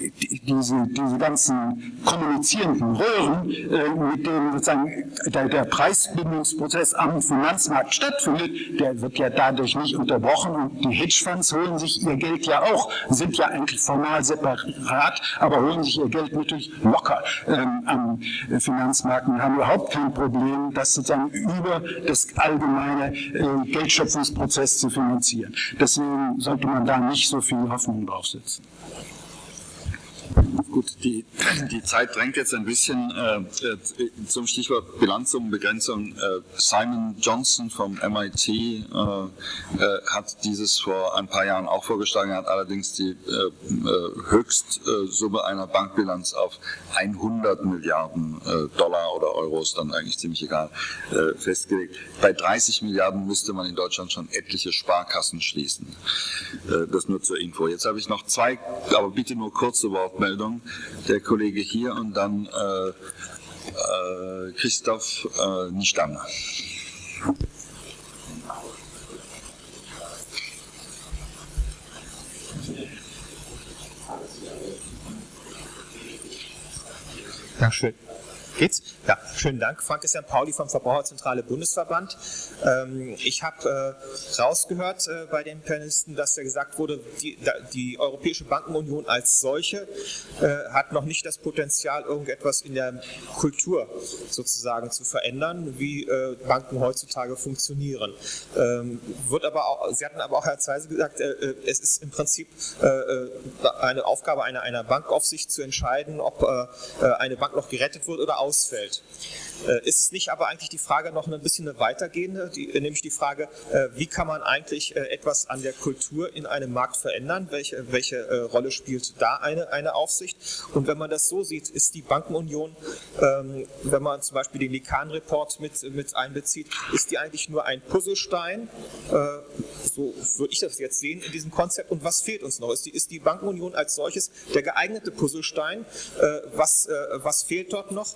die, die diese, diese ganzen kommunizierenden Röhren, äh, mit denen sozusagen der, der Preisbindungsprozess am Finanzmarkt stattfindet, der wird ja dadurch nicht unterbrochen und die Hedgefonds holen sich ihr Geld ja auch, sind ja eigentlich formal separat, aber holen sich ihr Geld natürlich locker ähm, am Finanzmarkt und haben überhaupt kein Problem, das sozusagen über das allgemeine äh, Geldschöpfungsprozess zu finanzieren. Deswegen sollte man da nicht so viel Hoffnung draufsetzen. Gut, die, die Zeit drängt jetzt ein bisschen äh, äh zum Stichwort Bilanzsummenbegrenzung. Äh, Simon Johnson vom MIT äh, äh, hat dieses vor ein paar Jahren auch vorgeschlagen, hat allerdings die äh, Höchstsumme einer Bankbilanz auf 100 Milliarden Dollar oder Euros, dann eigentlich ziemlich egal, festgelegt. Bei 30 Milliarden müsste man in Deutschland schon etliche Sparkassen schließen. das nur zur Info. Jetzt habe ich noch zwei, aber bitte nur kurze Wortmeldungen. Der Kollege hier und dann äh, äh, Christoph äh, Nistam. Dankeschön. Geht's? Ja, schönen Dank. Frank Christian Pauli vom Verbraucherzentrale Bundesverband. Ähm, ich habe äh, rausgehört äh, bei den Panelisten, dass ja gesagt wurde, die, die Europäische Bankenunion als solche äh, hat noch nicht das Potenzial, irgendetwas in der Kultur sozusagen zu verändern, wie äh, Banken heutzutage funktionieren. Ähm, wird aber auch, Sie hatten aber auch Herr Zeise gesagt, äh, äh, es ist im Prinzip eine Aufgabe einer, einer Bankaufsicht zu entscheiden, ob eine Bank noch gerettet wird oder ausfällt. Äh, ist es nicht aber eigentlich die Frage noch ein bisschen eine weitergehende, die, nämlich die Frage, äh, wie kann man eigentlich äh, etwas an der Kultur in einem Markt verändern? Welche, welche Rolle spielt da eine, eine Aufsicht? Und wenn man das so sieht, ist die Bankenunion, ähm, wenn man zum Beispiel den Likan-Report mit, mit einbezieht, ist die eigentlich nur ein Puzzlestein? So würde ich das jetzt sehen in diesem Konzept. Und was fehlt uns noch? Ist die, ist die Bankenunion als solches der geeignete Puzzlestein? Was, was fehlt dort noch?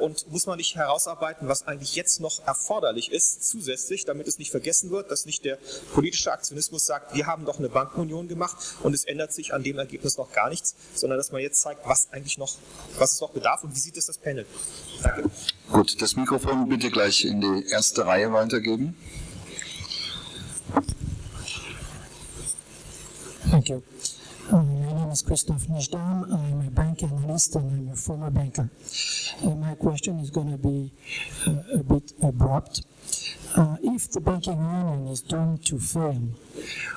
Und muss man nicht herausarbeiten, was eigentlich jetzt noch erforderlich ist, zusätzlich, damit es nicht vergessen wird, dass nicht der politische Aktionismus sagt, wir haben doch eine Bankenunion gemacht und es ändert sich an dem Ergebnis noch gar nichts, sondern dass man jetzt zeigt, was eigentlich noch, was es noch bedarf und wie sieht es das Panel. Danke. Gut, das Mikrofon bitte gleich in die erste Reihe weitergeben. Thank you. My name is Christoph Nishdam. I'm a bank analyst and I'm a former banker. My question is going to be uh, a bit abrupt. Uh, if the banking union is doomed to fail,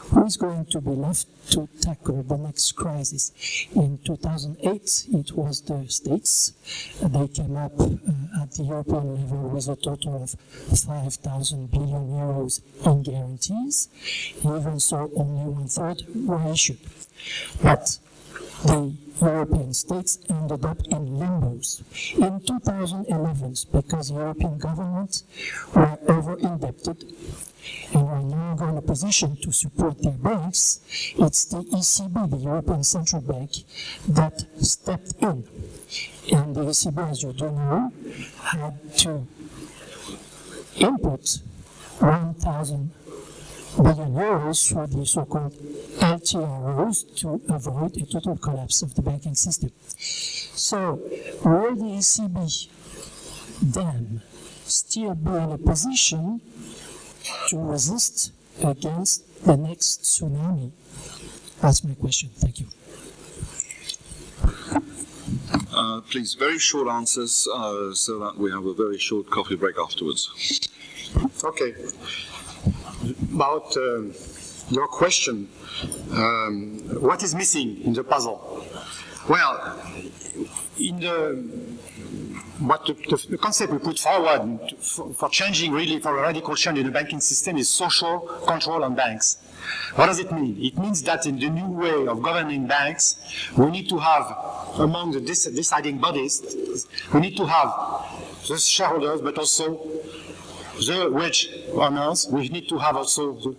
who is going to be left to tackle the next crisis? In 2008, it was the states. They came up uh, at the European level with a total of 5,000 billion euros in guarantees. Even so, only one third were issued. But the European states ended up in limbos. In 2011, because European governments were over-indebted and are no longer in a position to support their banks, it's the ECB, the European Central Bank, that stepped in. And the ECB, as you do know, had to input 1,000 billion euros for the so-called LTROs to avoid a total collapse of the banking system. So, will the ECB then still be in a position to resist against the next tsunami? That's my question. Thank you. Uh, please, very short answers uh, so that we have a very short coffee break afterwards. Okay. About um, your question, um, what is missing in the puzzle? Well, in the what the, the, concept we put forward for, for, changing really for a radical change in the banking system is social control on banks. What does it mean? It means that in the new way of governing banks, we need to have among the deciding bodies, we need to have the shareholders, but also the wage earners, we need to have also the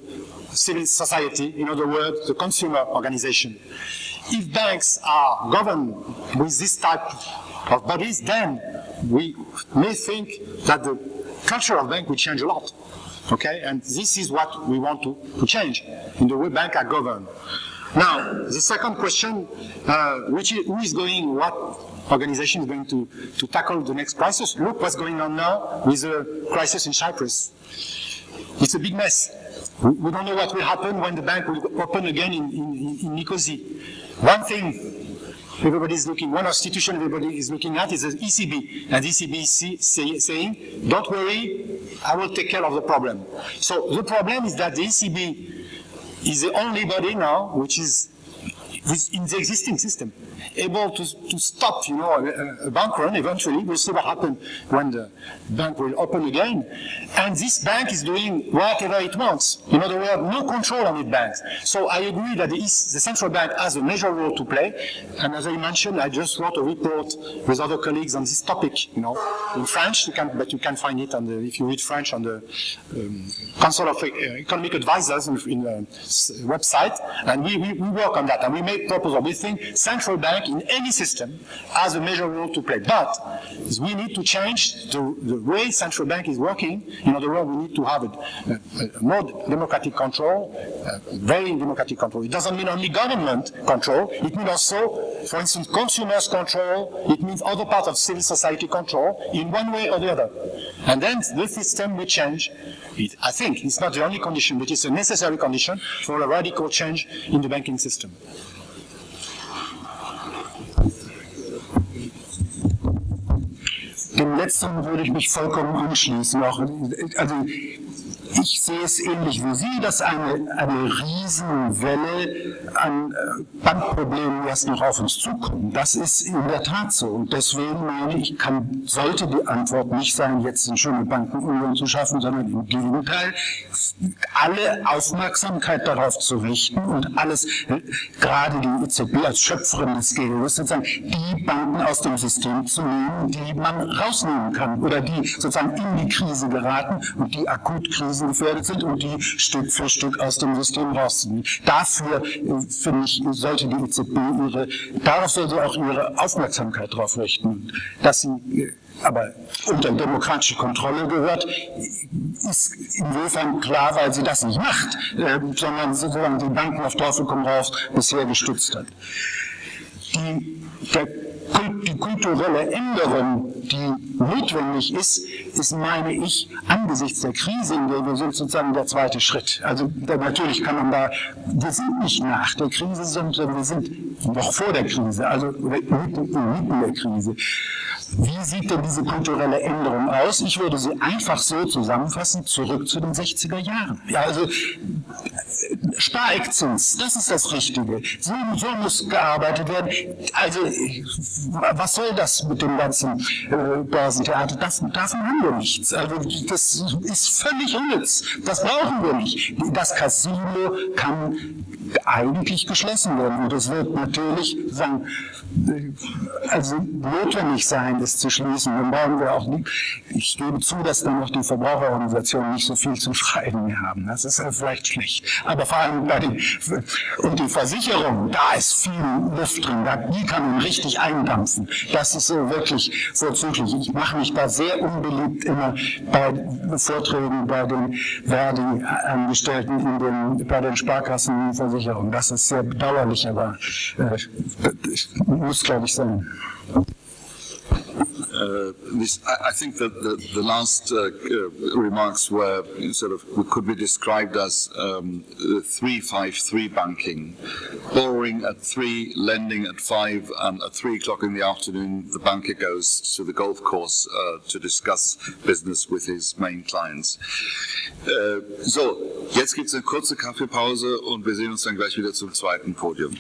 civil society, in other words, the consumer organization. If banks are governed with this type of bodies, then we may think that the culture of bank will change a lot. Okay, and this is what we want to, to change in the way banks are governed. Now, the second question, uh, which is, who is going, what organization is going to, to tackle the next crisis? Look what's going on now with the crisis in Cyprus. It's a big mess. We don't know what will happen when the bank will open again in, in, in Nicosia. One thing everybody is looking, one institution everybody is looking at is the ECB. And the ECB is say, saying, don't worry, I will take care of the problem. So the problem is that the ECB is the only body now which is in the existing system able to, to stop, you know, a, a, bank run eventually. We'll see what happens when the bank will open again. And this bank is doing whatever it wants. In other words, no control on its banks. So I agree that the, East, the central bank has a major role to play. And as I mentioned, I just wrote a report with other colleagues on this topic, you know, in French, you can, but you can find it on the, if you read French on the um, Council of uh, Economic Advisors in, in the website. And we, we, we work on that and we make proposals. We think central bank bank in any system has a major role to play. But we need to change the, the way central bank is working. In other words, we need to have a, a, a more democratic control, very democratic control. It doesn't mean only government control. It means also, for instance, consumers control. It means other parts of civil society control in one way or the other. And then the system will change. It, I think it's not the only condition, but it's a necessary condition for a radical change in the banking system. Dem letzteren würde ich mich vollkommen anschließen. Auch, also ich sehe es ähnlich wie Sie, dass eine, eine Riesenwelle an äh, Bankproblemen erst noch auf uns zukommt. Das ist in der Tat so. Und deswegen meine ich, kann, sollte die Antwort nicht sein, jetzt eine schöne Bankenunion zu schaffen, sondern im Gegenteil, alle Aufmerksamkeit darauf zu richten und alles, äh, gerade die EZB als Schöpferin des Geldes, sozusagen die Banken aus dem System zu nehmen, die man rausnehmen kann oder die sozusagen in die Krise geraten und die Gefährdet sind und die Stück für Stück aus dem System rauszunehmen. Dafür, äh, finde ich, sollte die EZB ihre, darauf sollte auch ihre Aufmerksamkeit darauf richten, dass sie äh, aber unter demokratische Kontrolle gehört, ist insofern klar, weil sie das nicht macht, äh, sondern sozusagen die Banken auf Teufel komm raus bisher gestützt hat. Die, der die kulturelle Änderung, die notwendig ist, ist, meine ich, angesichts der Krise, in der wir sind, sozusagen der zweite Schritt. Also natürlich kann man da, wir sind nicht nach der Krise, sondern wir sind noch vor der Krise, also mitten, mitten der Krise. Wie sieht denn diese kulturelle Änderung aus? Ich würde sie einfach so zusammenfassen, zurück zu den 60er Jahren. Ja, also Spareckzins, das ist das Richtige. So, so, muss gearbeitet werden. Also was soll das mit dem ganzen äh, Börsentheater? Das, davon haben wir nichts. Also das ist völlig unnütz. Das brauchen wir nicht. Das Casino kann eigentlich geschlossen werden. Und es wird natürlich sagen, also notwendig sein, das zu schließen. Dann brauchen wir auch nicht, ich gebe zu, dass dann noch die Verbraucherorganisationen nicht so viel zu schreiben mehr haben. Das ist vielleicht schlecht. Aber vor allem bei den, und die Versicherung, da ist viel Luft drin, die kann man richtig eindampfen. Das ist so wirklich vorzüglich. Ich mache mich da sehr unbeliebt immer bei Vorträgen bei den Verdi-Angestellten in den, bei den Sparkassenversicherungen. Das ist sehr bedauerlich, aber äh, muss, glaube ich, sein. Uh, this, I, I, think that the, the last uh, uh, remarks were sort of could be described as um, three five three banking, borrowing at three, lending at five, and at three o'clock in the afternoon the banker goes to the golf course uh, to discuss business with his main clients. Uh, so, jetzt gibt es eine kurze Kaffeepause und wir sehen uns dann gleich wieder zum zweiten Podium.